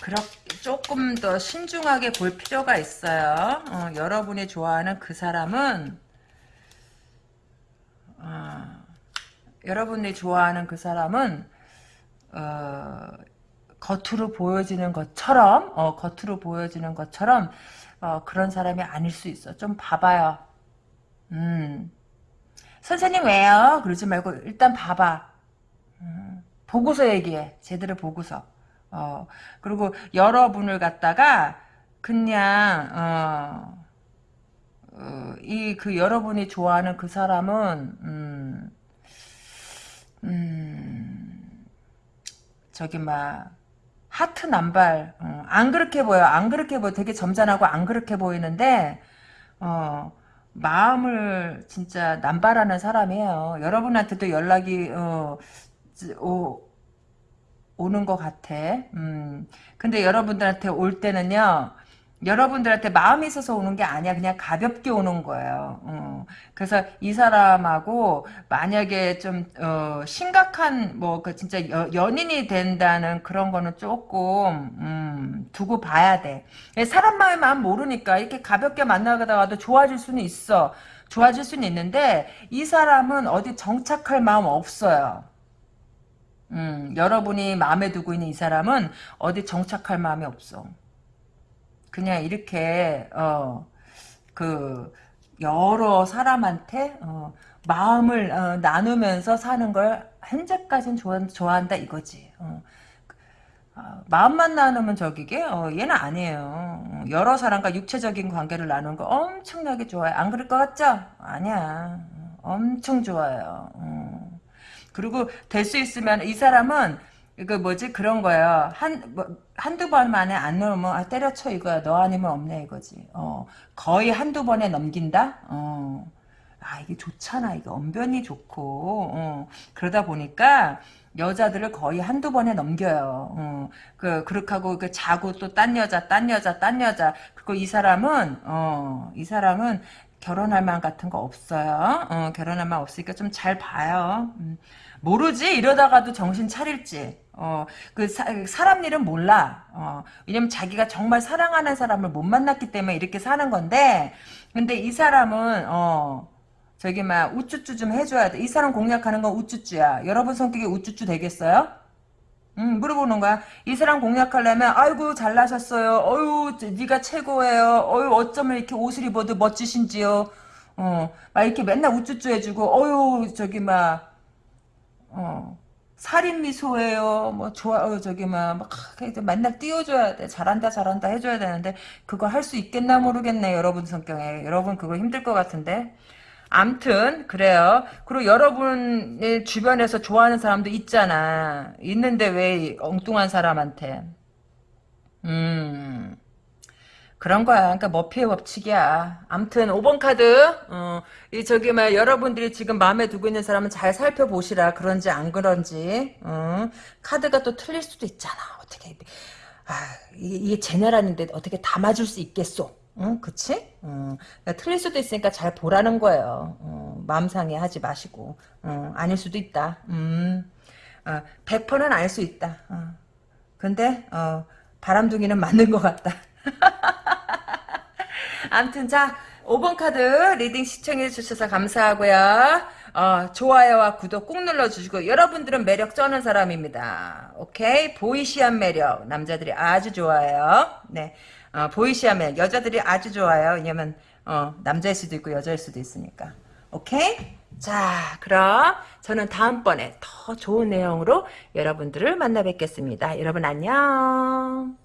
그렇게 조금 더 신중하게 볼 필요가 있어요. 어, 여러분이 좋아하는 그 사람은 어, 여러분이 좋아하는 그 사람은 어, 겉으로 보여지는 것처럼 어, 겉으로 보여지는 것처럼 어, 그런 사람이 아닐 수 있어. 좀 봐봐요. 음. 선생님 왜요? 그러지 말고 일단 봐봐. 음. 보고서 얘기해. 제대로 보고서. 어. 그리고 여러분을 갖다가 그냥 어, 어, 이그 여러분이 좋아하는 그 사람은 음, 음, 저기 막 하트 남발. 어, 안 그렇게 보여. 안 그렇게 보여. 되게 점잖하고 안 그렇게 보이는데 어, 마음을 진짜 남발하는 사람이에요. 여러분한테도 연락이 어, 오, 오는 것 같아. 음, 근데 여러분들한테 올 때는요 여러분들한테 마음이 있어서 오는 게 아니야. 그냥 가볍게 오는 거예요. 어. 그래서 이 사람하고 만약에 좀 어, 심각한 뭐 그 진짜 여, 연인이 된다는 그런 거는 조금 음, 두고 봐야 돼. 사람 마음의 마음 모르니까 이렇게 가볍게 만나다가도 좋아질 수는 있어. 좋아질 수는 있는데 이 사람은 어디 정착할 마음 없어요. 음, 여러분이 마음에 두고 있는 이 사람은 어디 정착할 마음이 없어. 그냥 이렇게 어 그 여러 사람한테 어, 마음을 어, 나누면서 사는 걸 현재까지는 좋아, 좋아한다 이거지. 어. 어, 마음만 나누면 저기게 어, 얘는 아니에요. 여러 사람과 육체적인 관계를 나누는 거 엄청나게 좋아요. 안 그럴 것 같죠? 아니야. 엄청 좋아요. 어. 그리고 될 수 있으면 이 사람은 그 뭐지 그런 거예요. 한 뭐, 한두 번 만에 안 넘으면 아 때려쳐 이거야. 너 아니면 없네 이거지. 어 거의 한두 번에 넘긴다. 어. 아 이게 좋잖아 이게 언변이 좋고 어, 그러다 보니까 여자들을 거의 한두 번에 넘겨요. 어, 그, 그렇게 하고, 그, 자고 또 딴 여자, 딴 여자, 딴 여자. 그리고 이 사람은, 어, 이 사람은 결혼할 만 같은 거 없어요. 어, 결혼할 만 없으니까 좀 잘 봐요. 음, 모르지? 이러다가도 정신 차릴지. 어, 그, 사, 사람 일은 몰라. 어, 왜냐면 자기가 정말 사랑하는 사람을 못 만났기 때문에 이렇게 사는 건데, 근데 이 사람은, 어, 저기 막 우쭈쭈 좀 해줘야 돼. 이 사람 공략하는 건 우쭈쭈야. 여러분 성격이 우쭈쭈 되겠어요? 음, 물어보는 거야. 이 사람 공략하려면 아이고 잘나셨어요. 어유 네가 최고예요. 어유 어쩌면 이렇게 옷을 입어도 멋지신지요. 어, 막 이렇게 맨날 우쭈쭈 해주고 어유 저기 막 어. 살인 미소예요. 뭐 좋아 어, 저기 막, 막 맨날 띄워줘야 돼. 잘한다 잘한다 해줘야 되는데 그거 할 수 있겠나 모르겠네. 여러분 성격에 여러분 그거 힘들 것 같은데. 암튼 그래요. 그리고 여러분의 주변에서 좋아하는 사람도 있잖아. 있는데 왜 엉뚱한 사람한테. 음. 그런 거야. 그러니까 머피의 법칙이야. 암튼 5번 카드. 어, 이 저기 막 여러분들이 지금 마음에 두고 있는 사람은 잘 살펴보시라. 그런지 안 그런지. 어, 카드가 또 틀릴 수도 있잖아. 어떻게 아, 이게, 제네랄인데 어떻게 다 맞을 수 있겠소? 응, 그치? 응. 그러니까 틀릴 수도 있으니까 잘 보라는 거예요. 어, 마음 상해 하지 마시고. 어, 아닐 수도 있다. 음, 어, 100%는 알 수 있다. 어. 근데, 어, 바람둥이는 맞는 것 같다. <laughs> 암튼, 자, 5번 카드 reading 시청해 주셔서 감사하고요. 어, 좋아요와 구독 꾹 눌러주시고 여러분들은 매력 쩌는 사람입니다. 오케이? 보이시한 매력 남자들이 아주 좋아해요. 네. 어, 보이시하면 여자들이 아주 좋아요. 왜냐면 어, 남자일 수도 있고 여자일 수도 있으니까. 오케이? 자, 그럼 저는 다음번에 더 좋은 내용으로 여러분들을 만나 뵙겠습니다. 여러분 안녕.